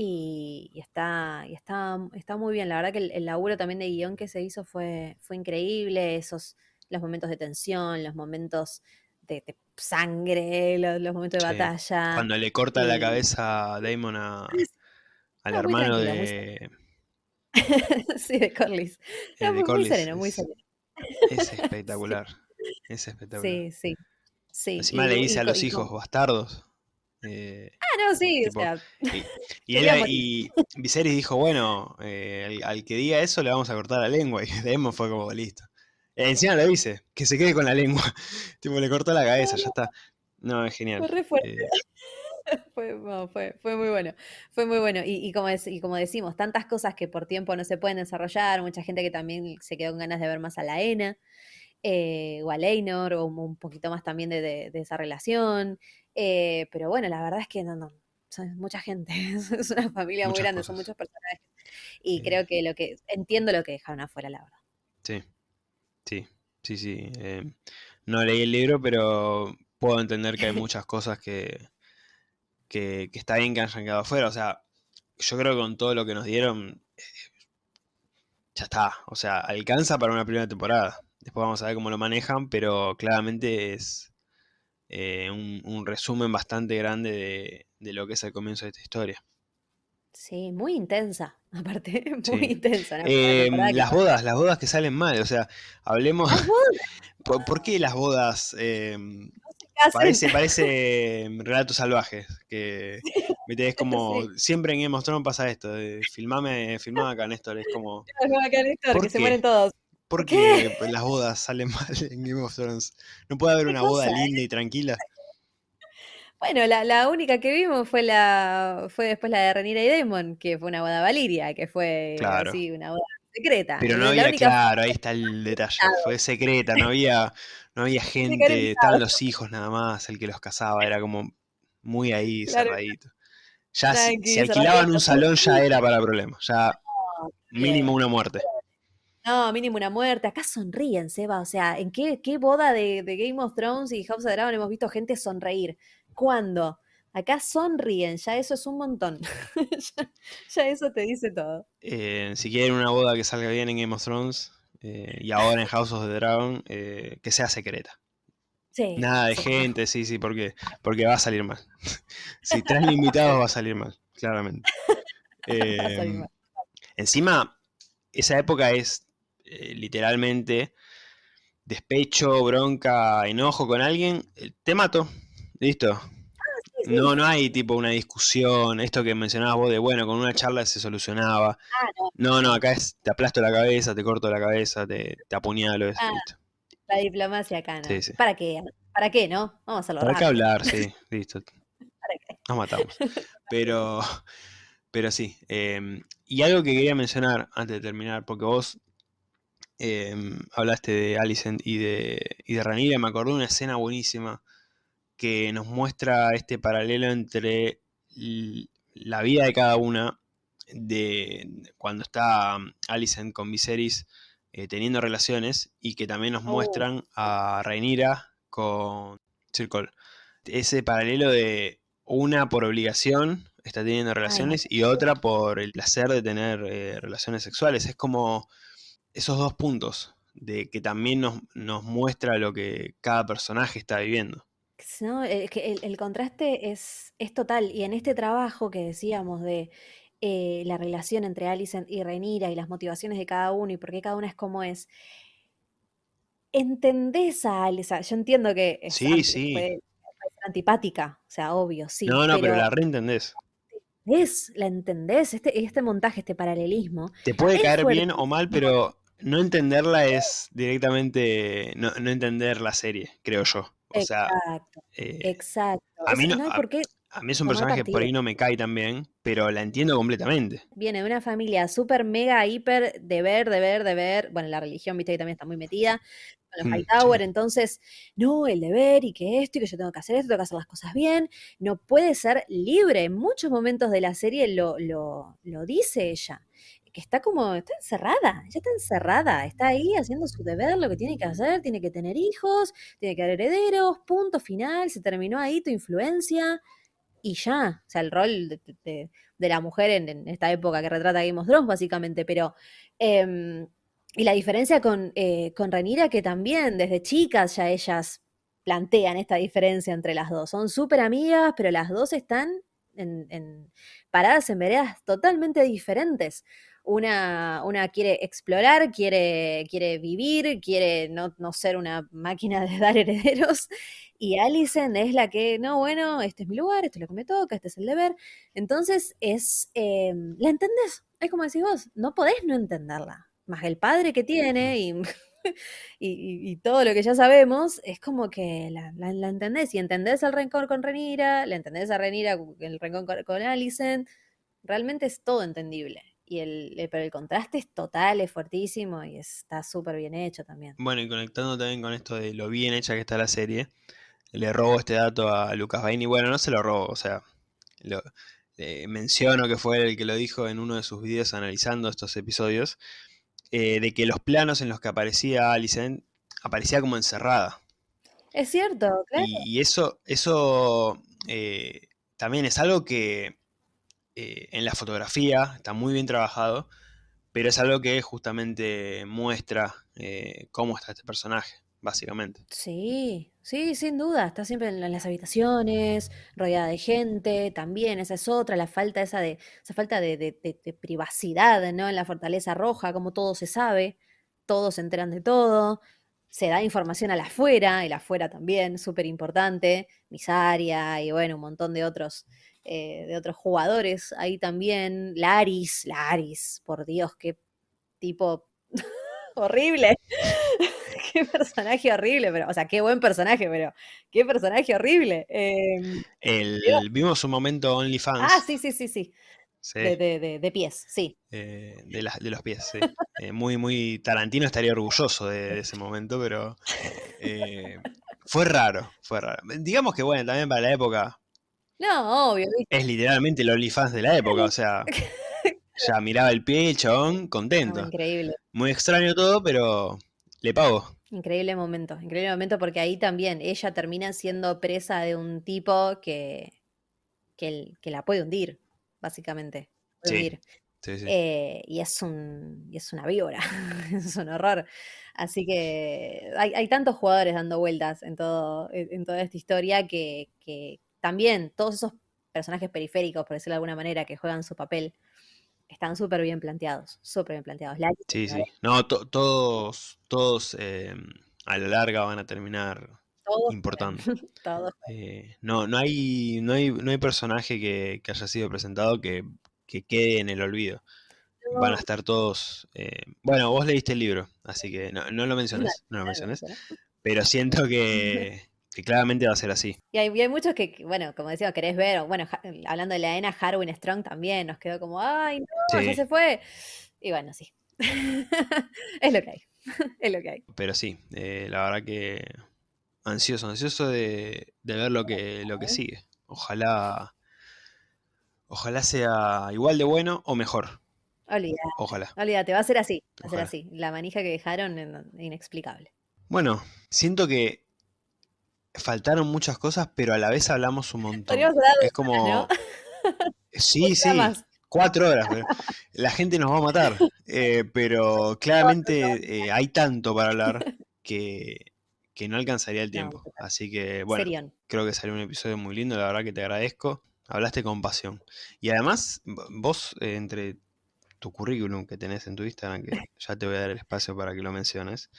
Y, y está, y está, está muy bien. La verdad que el, el laburo también de guion que se hizo fue, fue increíble. Esos, los momentos de tensión, los momentos de, de sangre, los, los momentos de Sí. batalla. Cuando le corta la cabeza a Damon a- al No, hermano de, sí, de Corlys. eh, No, de muy, sereno, muy sereno. es espectacular. Es espectacular. Sí, sí, sí. Encima y- le dice a los hijos bastardos. Eh, Ah, no, sí, tipo, o sea, y, y él, y Viserys dijo, bueno, eh, al, al que diga eso le vamos a cortar la lengua. Y Daemon fue como, listo. Encima lo dice, que se quede con la lengua. tipo, le cortó la cabeza, ya está. No, es genial. Fue re fuerte. Eh, Fue, no, fue, fue muy bueno, fue muy bueno. Y, y como, dec- y como decimos, tantas cosas que por tiempo no se pueden desarrollar, mucha gente que también se quedó con ganas de ver más a la Ena, eh, o a Leinor, o un un poquito más también de, de- de esa relación. Eh, pero bueno, la verdad es que no, no, son mucha gente, es una familia muy grande, son muchos personajes. Y Eh, creo que lo que, entiendo lo que dejaron afuera, la verdad. sí, sí, sí, sí. eh, no leí el libro, pero puedo entender que hay muchas cosas que, que, que está bien que hayan quedado afuera. O sea, yo creo que con todo lo que nos dieron, eh, ya está. O sea, alcanza para una primera temporada. Después vamos a ver cómo lo manejan, pero claramente es eh, un, un resumen bastante grande de, de lo que es el comienzo de esta historia. Sí, muy intensa, aparte, muy Sí. intensa. Eh, que las bodas, las bodas que salen mal. O sea, hablemos. ¿Por, por qué las bodas? eh, hacen. parece, parece em, relatos salvajes. Que es como. Sí. Siempre en Game of Thrones pasa esto. De, filmame, filmame acá, Néstor. Es como. Como acá, Néstor, ¿Por que se mueren todos. ¿Por ¿Qué? qué las bodas salen mal en Game of Thrones? ¿No puede haber ¿Qué una boda cosa? linda y tranquila? Bueno, la, la única que vimos fue la fue después la de Renira y Demon, que fue una boda Valiria, que fue Claro. así, una boda secreta. Pero no La había, única claro, ahí está el detalle. Fue secreta, no había, no había gente, estaban los hijos nada más, el que los casaba, era como muy ahí Claro. cerradito. Ya si, si alquilaban un salón ya era para problemas, ya mínimo una muerte. No, mínimo una muerte. Acá sonríen, Seba. O sea, ¿en qué, qué boda de, de Game of Thrones y House of the Dragon hemos visto gente sonreír? ¿Cuándo? Acá sonríen, ya eso es un montón. ya, ya eso te dice todo. Eh, si quieren una boda que salga bien en Game of Thrones eh, y ahora en House of the Dragon, eh, que sea secreta. Sí, Nada de sí, gente, sí, sí, porque, porque va a salir mal. si traen invitados va a salir mal, claramente. va a salir mal. Encima, esa época es eh, literalmente despecho, bronca, enojo con alguien, eh, te mato, listo. Sí. No, no hay tipo una discusión, esto que mencionabas vos de bueno, con una charla se solucionaba. Ah, no, No, acá es te aplasto la cabeza, te corto la cabeza, te, te apuñalo, es, Ah, listo. la diplomacia acá, ¿no? Sí, sí. ¿Para qué? ¿Para qué, no? Vamos a hacerlo ¿Para qué hablar? Sí, listo. ¿Para qué? nos matamos. Pero, pero sí. em, y algo que quería mencionar antes de terminar, porque vos em, hablaste de Alicent y de, y de me acordé de una escena buenísima que nos muestra este paralelo entre la vida de cada una, de cuando está um, Alicent con Viserys eh, teniendo relaciones, y que también nos Oh. muestran a Rhaenyra con Sir Cole. Ese paralelo de una por obligación está teniendo relaciones y otra por el placer de tener eh, relaciones sexuales. Es como esos dos puntos de que también nos, nos muestra lo que cada personaje está viviendo. No, es que el, el contraste es, es total. Y en este trabajo que decíamos de eh, la relación entre Alicent y Rhaenyra y las motivaciones de cada uno y por qué cada una es como es, entendés a Alicent. Yo entiendo que es Sí, sí. puede, puede ser antipática, o sea, obvio, sí. no, no, pero, pero la reentendés. es, la entendés, este, este montaje, este paralelismo. Te puede caer bien o mal, pero no entenderla es directamente no, no entender la serie, creo yo. O sea, Exacto, eh, exacto. a mí no- no hay a- por qué a mí es un personaje que por ahí no me cae tan bien, pero la entiendo completamente. Viene de una familia súper, mega, hiper, deber, deber, deber. Bueno, la religión, viste que también está muy metida con los Mm, Hightower. sí. Entonces, no, el deber y que esto y que yo tengo que hacer esto, tengo que hacer las cosas bien. No puede ser libre. En muchos momentos de la serie lo, lo, lo dice ella. Que está como, está encerrada, ella está encerrada, está ahí haciendo su deber, lo que tiene que hacer, tiene que tener hijos, tiene que haber herederos, punto final, se terminó ahí tu influencia y ya, o sea, el rol de, de- la mujer en, esta época que retrata Game of Thrones, básicamente, pero... em, y la diferencia con, eh, con Rhaenyra, que también desde chicas ya ellas plantean esta diferencia entre las dos. Son súper amigas, pero las dos están en- paradas en veredas totalmente diferentes. Una, una quiere explorar, quiere, quiere vivir, quiere no, no ser una máquina de dar herederos. Y Alicent es la que, no, bueno, este es mi lugar, esto es lo que me toca, este es el deber. Entonces es, eh, la entendés, es como decís vos, no podés no entenderla. Más el padre que tiene y, y, todo lo que ya sabemos, es como que la, la- la entendés. Y entendés el rencor con Renira, le entendés a Renira el rencor con, con Alicent, realmente es todo entendible. Y el, el- pero el contraste es total, es fuertísimo y está súper bien hecho también. Bueno, y conectando también con esto de lo bien hecha que está la serie, le robo este dato a Lucas Baini. Bueno, no se lo robo, o sea, lo, eh, menciono que fue el que lo dijo en uno de sus videos analizando estos episodios, eh, de que los planos en los que aparecía Alicent aparecía como encerrada. Es cierto, claro. Y, y eso, eso eh, también es algo que eh, en la fotografía está muy bien trabajado, pero es algo que justamente muestra eh, cómo está este personaje, básicamente. Sí, sí, sin duda. Está siempre en la- en las habitaciones, rodeada de gente, también, esa es otra, la falta esa de, esa falta de privacidad, ¿no? En la Fortaleza Roja, como todo se sabe, todos se enteran de todo, se da información al afuera, el afuera también, súper importante, Misaria y bueno, un montón de otros, eh, de otros jugadores ahí también, Laris, Laris, por Dios, qué tipo horrible. Qué personaje horrible, pero, o sea, qué buen personaje, pero qué personaje horrible. Em, El, vimos un momento OnlyFans ah, sí, sí, sí, sí. sí, De, de- de- de pies, sí. eh, de, los pies. sí. Eh, muy, muy Tarantino estaría orgulloso de, ese momento, pero fue raro, fue raro. Digamos que bueno, también para la época No, obvio, ¿viste? es literalmente el OnlyFans de la época, o sea, ya miraba el pie, el chabón, No, contento. increíble. Muy extraño todo, pero le pago. Increíble momento, increíble momento porque ahí también ella termina siendo presa de un tipo que, que, el- que la puede hundir, básicamente. Puede Sí, hundir. Sí, sí. Eh, y es un y es una víbora, es un horror. Así que hay, hay tantos jugadores dando vueltas en todo, en toda esta historia que, que también todos esos personajes periféricos, por decirlo de alguna manera, que juegan su papel, están súper bien planteados, súper bien planteados. Sí, sí. No, to- todos, todos eh, a la larga van a terminar todos importando. todos Eh, no, no hay, no hay, no hay personaje que, que haya sido presentado que, que quede en el olvido. Van a estar todos. eh, bueno, vos leíste el libro, así que no, no lo menciones, no lo menciones. Pero siento que, que claramente va a ser así. Y hay, y hay muchos que, bueno, como decíamos, querés ver, o bueno, ja- hablando de la ENA, Harwin Strong también nos quedó como, ay, no, ya se fue. Y bueno, sí. es lo que hay. es lo que hay. pero sí, eh, la verdad que ansioso, ansioso de, de ver lo que, lo que sigue. Ojalá, ojalá sea igual de bueno o mejor. Olvídate, Ojalá. olvídate, va a ser así. Va a ser así. La manija que dejaron, inexplicable. Bueno, siento que faltaron muchas cosas, pero a la vez hablamos un montón. Es como, ¿no? sí, sí, más. cuatro horas. pero la gente nos va a matar. eh, pero claramente eh, hay tanto para hablar que, que no alcanzaría el tiempo. Así que, bueno, Serión. creo que salió un episodio muy lindo, la verdad que te agradezco. Hablaste con pasión. Y además, vos, eh, entre tu currículum que tenés en tu Instagram, que ya te voy a dar el espacio para que lo menciones,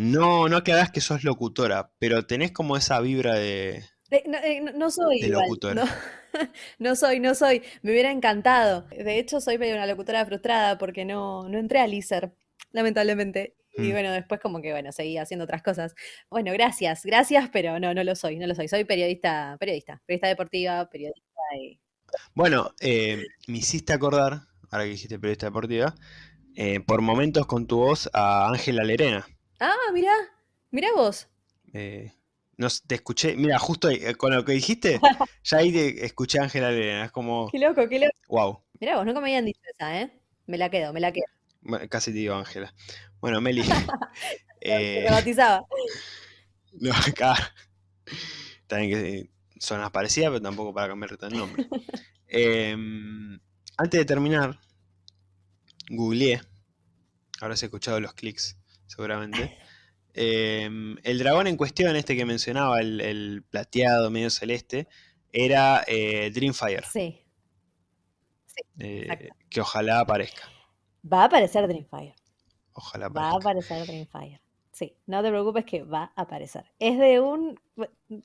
no, no aclarás que sos locutora, pero tenés como esa vibra de, Eh, no, eh, no- soy de igual. locutora. No, no soy, no soy. Me hubiera encantado. De hecho, soy medio una locutora frustrada porque no, no entré al ISER, lamentablemente. Y Mm. bueno, después como que, bueno, seguí haciendo otras cosas. Bueno, gracias, gracias, pero no, no lo soy, no lo soy. Soy periodista, periodista, periodista deportiva, periodista y... Bueno, eh, me hiciste acordar, ahora que dijiste periodista deportiva, eh, por momentos con tu voz a Ángela Lerena. Ah, mirá, mirá vos. Eh, no te escuché, mira, justo ahí, eh, con lo que dijiste, ya ahí te escuché a Ángela Lerena, es como, Qué loco, qué loco. wow, Mirá vos, nunca me habían dicho esa, ¿eh? Me la quedo, me la quedo. Bueno, casi te digo Ángela. Bueno, Meli, Me eh, rebautizaba. no, acá también que eh, suenas parecida, pero tampoco para cambiarte el nombre. Em, antes de terminar, googleé, habrás escuchado los clics, seguramente. Em, el dragón en cuestión, este que mencionaba, el, el plateado medio celeste, era eh, Dreamfire, Sí, eh, que ojalá aparezca. Va a aparecer Dreamfire. Ojalá Va a aparezca. aparecer Dreamfire. Sí, no te preocupes que va a aparecer. Es de un...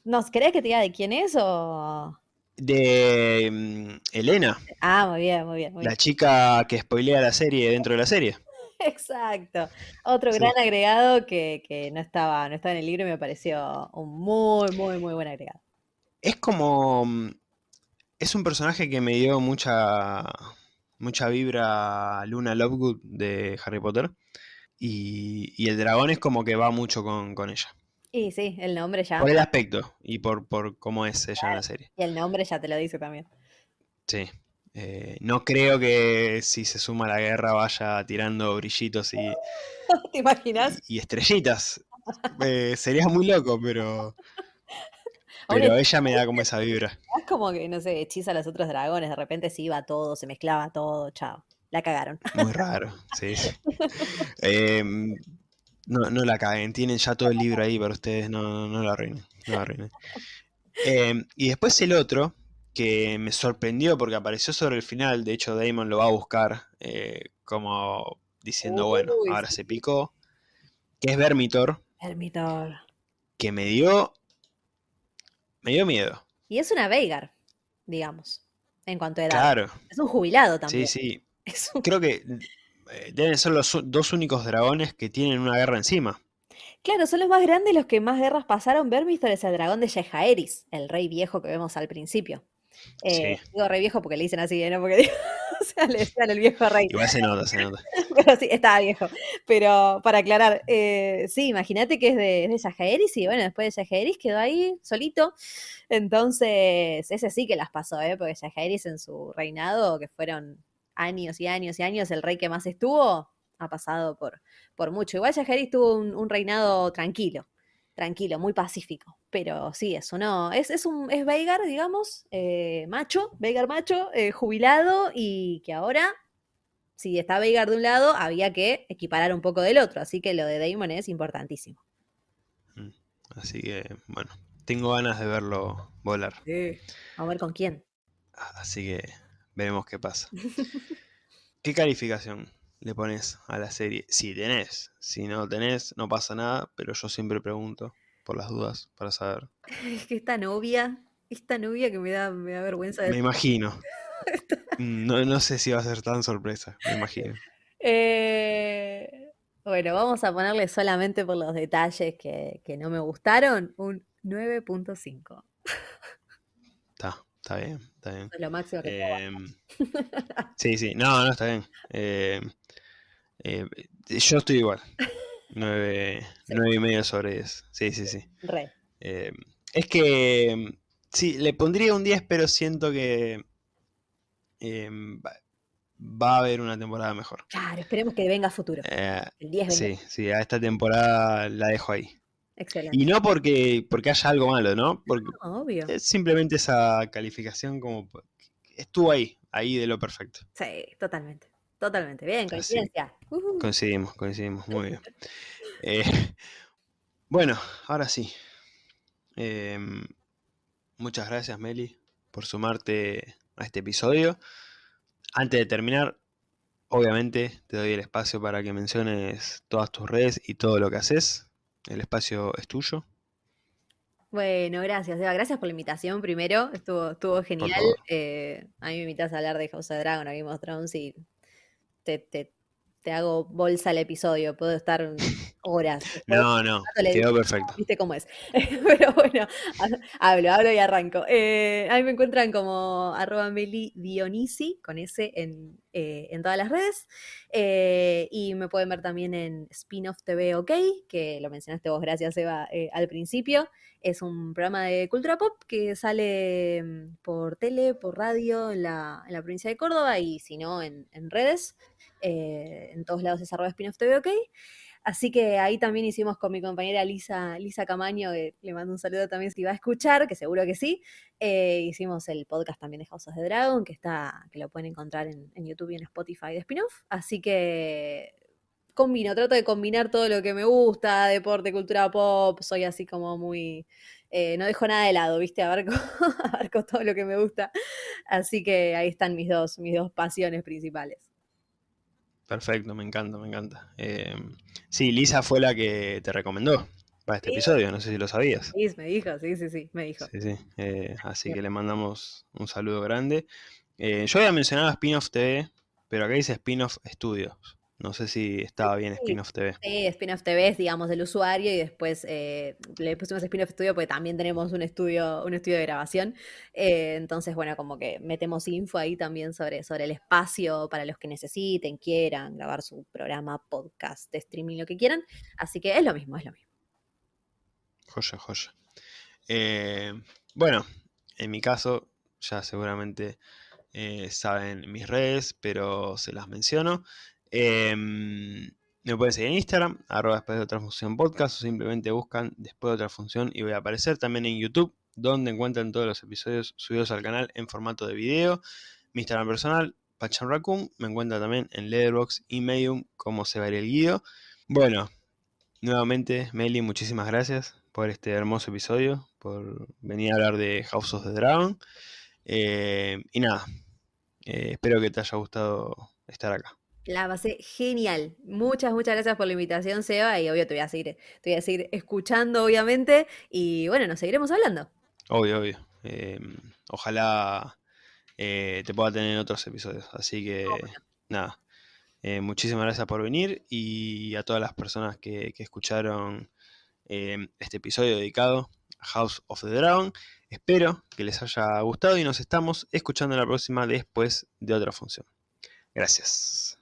¿Nos querés que te diga de quién es o...? De mm, Elena, Ah, muy bien, muy bien, muy la bien. chica que spoilea la serie dentro de la serie. Exacto. Otro Sí. gran agregado que, que no estaba, no estaba en el libro y me pareció un muy, muy, muy buen agregado. Es como. mm, Es un personaje que me dio mucha. mucha vibra a Luna Lovegood de Harry Potter. Y, y el dragón es como que va mucho con, con ella. Y sí, el nombre ya. Por el aspecto y por, por cómo es ella en la serie. Y el nombre ya te lo dice también. Sí. Eh, no creo que si se suma a la guerra vaya tirando brillitos y, ¿Te imaginas? y- y estrellitas. Eh, sería muy loco, pero. Ahora Pero ella me da como esa vibra. Es como que, no sé, hechiza a los otros dragones, de repente se iba todo, se mezclaba todo, chao. La cagaron. Muy raro, sí, sí. Em, no, no la caguen, tienen ya todo el libro ahí para ustedes, no, no, no la arruinen. No la arruinen. Em, y después el otro, que me sorprendió porque apareció sobre el final, de hecho Damon lo va a buscar eh, como diciendo, bueno, ahora sí. se picó, que es Vermitor, Hermitor. que me dio, me dio miedo. Y es una Veigar, digamos, en cuanto a edad. Claro, Es un jubilado sí, también. sí. Es un- Creo que eh, deben ser los dos únicos dragones que tienen una guerra encima. Claro, son los más grandes los que más guerras pasaron. Vermistor es el dragón de Yejaeris, el rey viejo que vemos al principio. Eh, Sí. Digo rey viejo porque le dicen así, ¿eh? ¿no? Porque o sea, le decían el viejo rey. Igual se nota, se nota. Pero sí, estaba viejo. Pero para aclarar, eh, sí, imagínate que es de, es de Yajaeris y bueno, después de Yajaeris quedó ahí solito. Entonces, ese sí que las pasó, ¿eh? Porque Yajaeris en su reinado, que fueron años y años y años, el rey que más estuvo, ha pasado por, por mucho. Igual Yajaeris tuvo un, un reinado tranquilo, tranquilo, muy pacífico. Pero sí, eso no. Es, es un es Veigar, digamos, eh, macho, Veigar macho, eh, jubilado y que ahora si está Veigar de un lado, había que equiparar un poco del otro. Así que lo de Damon es importantísimo. Así que, bueno, tengo ganas de verlo volar. Vamos a ver con quién. Así que veremos qué pasa. ¿Qué calificación le pones a la serie? Si tenés. Si no tenés, no pasa nada, pero yo siempre pregunto por las dudas para saber. Es que esta novia, esta novia que me da, me da vergüenza Me de... imagino. No, no sé si va a ser tan sorpresa, me imagino. Eh, Bueno, vamos a ponerle solamente por los detalles que, que no me gustaron un 9.5. Está, está bien, está bien. Es lo máximo que Em, sí, sí, no, no, está bien. Em, eh, yo estoy igual. Nueve, Sí. nueve y medio sobre 10. Sí, sí, sí. Re. Eh, es que em, sí, le pondría un 10, pero siento que em, va, a haber una temporada mejor. Claro, esperemos que venga a futuro. Eh, El 10 venga. sí, sí, a esta temporada la dejo ahí. Excelente. Y no porque, porque haya algo malo, ¿no? Porque No, obvio. es simplemente esa calificación como estuvo ahí, ahí de lo perfecto. Sí, totalmente. Totalmente. Bien, coincidencia. Coincidimos, coincidimos, muy bien. Eh, bueno, ahora sí. Em, muchas gracias, Meli, por sumarte a este episodio. Antes de terminar, obviamente te doy el espacio para que menciones todas tus redes y todo lo que haces. El espacio es tuyo. Bueno, gracias, Eva. Gracias por la invitación primero. Estuvo, estuvo genial. Eh, a mí me invitas a hablar de House of Dragon, a Game of Thrones y te, te- te hago bolsa el episodio. Puedo estar horas. No, no, quedó perfecto. Viste cómo es. Pero bueno, ha- hablo, hablo y arranco. Eh, a mí me encuentran como arroba Meli Dionisi, con S en, eh, en todas las redes. Eh, y me pueden ver también en Spin-off TV OK, que lo mencionaste vos, gracias Eva, eh, al principio. Es un programa de cultura pop que sale mm, por tele, por radio en la, en la provincia de Córdoba y si no en, en redes. Eh, en todos lados es arroba Spin-off TV OK. Así que ahí también hicimos con mi compañera Lisa, Lisa Camaño, que le mando un saludo también si va a escuchar, que seguro que sí. eh, hicimos el podcast también de House of the Dragon, que está, que lo pueden encontrar en, YouTube y en Spotify de spin-off. Así que combino, trato de combinar todo lo que me gusta, deporte, cultura pop, soy así como muy. eh, no dejo nada de lado, ¿viste? Abarco, abarco todo lo que me gusta. Así que ahí están mis dos, mis dos pasiones principales. Perfecto, me encanta, me encanta. Em, sí, Lisa fue la que te recomendó para este Sí. episodio, no sé si lo sabías. Sí, me dijo, sí, sí, sí, me dijo. Sí, sí. eh, así que le mandamos un saludo grande. Eh, yo había mencionado Spin-off TV, pero acá dice Spin-off Studios. No sé si estaba bien. Spin-off TV. Sí, Spin-off TV es, digamos, del usuario y después eh, le pusimos Spin-off Studio porque también tenemos un estudio, un estudio de grabación. Eh, entonces, bueno, como que metemos info ahí también sobre, sobre el espacio para los que necesiten, quieran grabar su programa, podcast, streaming, lo que quieran. Así que es lo mismo, es lo mismo. Joya, joya. Eh, bueno, en mi caso, ya seguramente saben mis redes, pero se las menciono. Em, me pueden seguir en Instagram, arroba después de otra función podcast, o simplemente buscan después de otra función y voy a aparecer también en YouTube, donde encuentran todos los episodios subidos al canal en formato de video. Mi Instagram personal, Pachan Raccoon, me encuentra también en Letterboxd y Medium como se va a ir el guido. Bueno, nuevamente, Meli, muchísimas gracias por este hermoso episodio, por venir a hablar de House of the Dragon. Eh, y nada, eh, espero que te haya gustado estar acá. La pasé genial. Muchas, muchas gracias por la invitación, Seba. Y obvio te voy a seguir, te voy a seguir escuchando, obviamente. Y bueno, nos seguiremos hablando. Obvio, obvio. Eh, ojalá eh, te pueda tener en otros episodios. Así que, nada. eh, muchísimas gracias por venir y a todas las personas que, que escucharon este episodio dedicado a House of the Dragon. Espero que les haya gustado y nos estamos escuchando en la próxima después de otra función. Gracias.